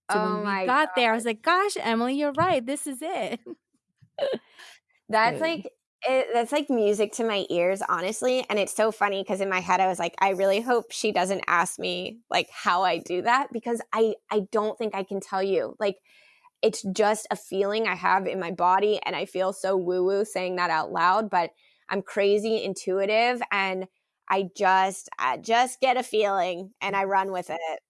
So when Oh we my got there, I was like, "Gosh, Emily, you're right. This is it." That's like it, that's like music to my ears, honestly. And it's so funny because in my head I was like, I really hope she doesn't ask me like how I do that because I I don't think I can tell you. Like it's just a feeling I have in my body, and I feel so woo woo saying that out loud. But I'm crazy intuitive, and I just I just get a feeling and I run with it.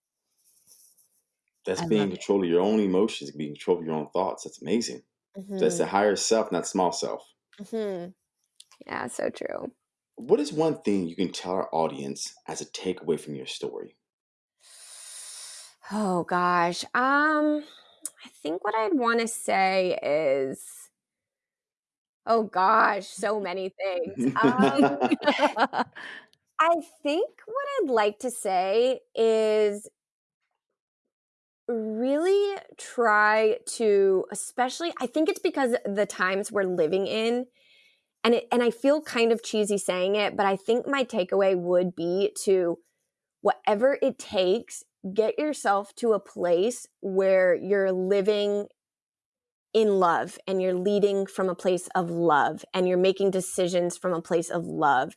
That's I being in control of your own emotions, being in control of your own thoughts. That's amazing. That's the hmm higher self, not small self. hmm Yeah, so true. What is one thing you can tell our audience as a takeaway from your story? Oh gosh. Um I think what I'd want to say is oh gosh, so many things. Um I think what I'd like to say is really try to especially I think it's because the times we're living in and it and I feel kind of cheesy saying it, but I think my takeaway would be to whatever it takes, get yourself to a place where you're living in love and you're leading from a place of love and you're making decisions from a place of love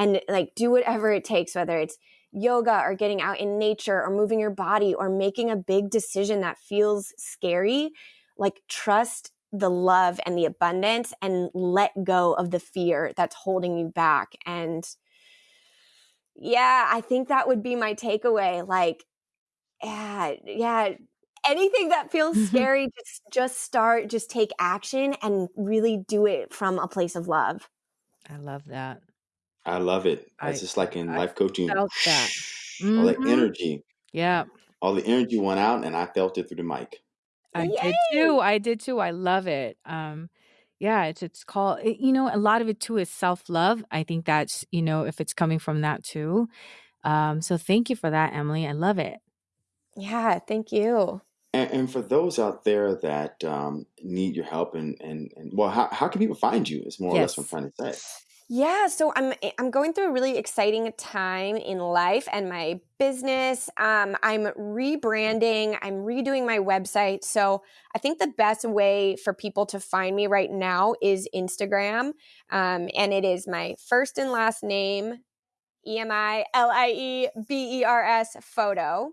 and like do whatever it takes whether it's yoga or getting out in nature or moving your body or making a big decision that feels scary like trust the love and the abundance and let go of the fear that's holding you back and Yeah, I think that would be my takeaway. Like, yeah, yeah. Anything that feels mm-hmm. scary, just just start, just take action and really do it from a place of love. I love that. I love it. I It's just like in I life coaching, felt that. all that Mhm. energy, Yeah. all the energy went out, and I felt it through the mic. I did Yay! too, I did too, I love it. Um, yeah, it's it's called it you know, a lot of it too is self-love. I think that's, you know, if it's coming from that too. Um, so thank you for that, Emily. I love it. Yeah, thank you. And, and for those out there that um, need your help, and, and, and well, how, how can people find you? Is more or less what I'm Yes. trying to say. Yeah, so I'm eh, I'm going through a really exciting time in life and my business. Um, I'm rebranding. I'm redoing my website. So I think the best way for people to find me right now is Instagram, um, and it is my first and last name, E M I L I E B E R S photo.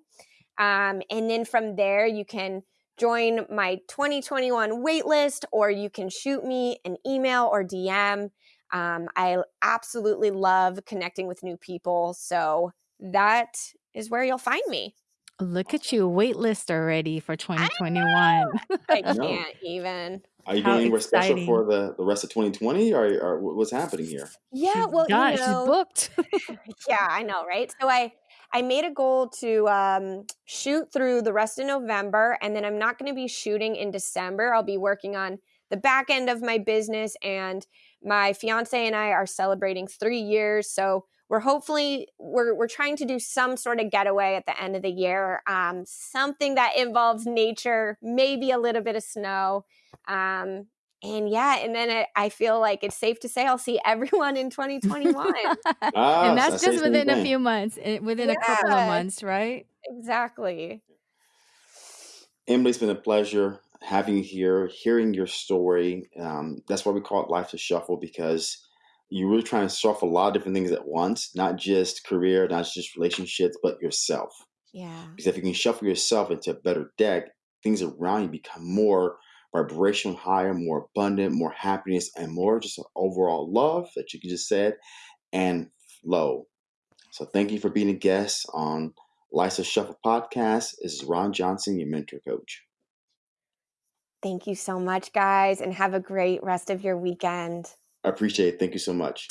Um, and then from there, you can join my 2021 waitlist or you can shoot me an email or DM. Um, I absolutely love connecting with new people. So that is where you'll find me. Look at you, waitlist already for 2021. I I can't even. Are you How doing anywhere special for the, the rest of 2020, or, or what's happening here? Yeah, She's well, you done, she's know, booked. yeah, I know, right? So I I made a goal to um, shoot through the rest of November, and then I'm not going to be shooting in December. I'll be working on the back end of my business, and my fiance and I are celebrating three years. So we're hopefully we're we're trying to do some sort of getaway at the end of the year, um, something that involves nature, maybe a little bit of snow. Um, and yeah, and then it, I feel like it's safe to say I'll see everyone in 2021. Ah, and that's say just within a thing. few months, within a couple of months, right? Exactly. Emilie, it's been a pleasure having you here, hearing your story. Um, that's why we call it Life's a Shuffle because you're really trying to shuffle a lot of different things at once, not just career, not just relationships, but yourself. Yeah. Because if you can shuffle yourself into a better deck, things around you become more vibrational, higher, more abundant, more happiness, and more just overall love that you just said and flow. So thank you for being a guest on Life's a Shuffle podcast. This is Ron Johnson, your mentor coach. Thank you so much, guys, and have a great rest of your weekend. I appreciate it. Thank you so much.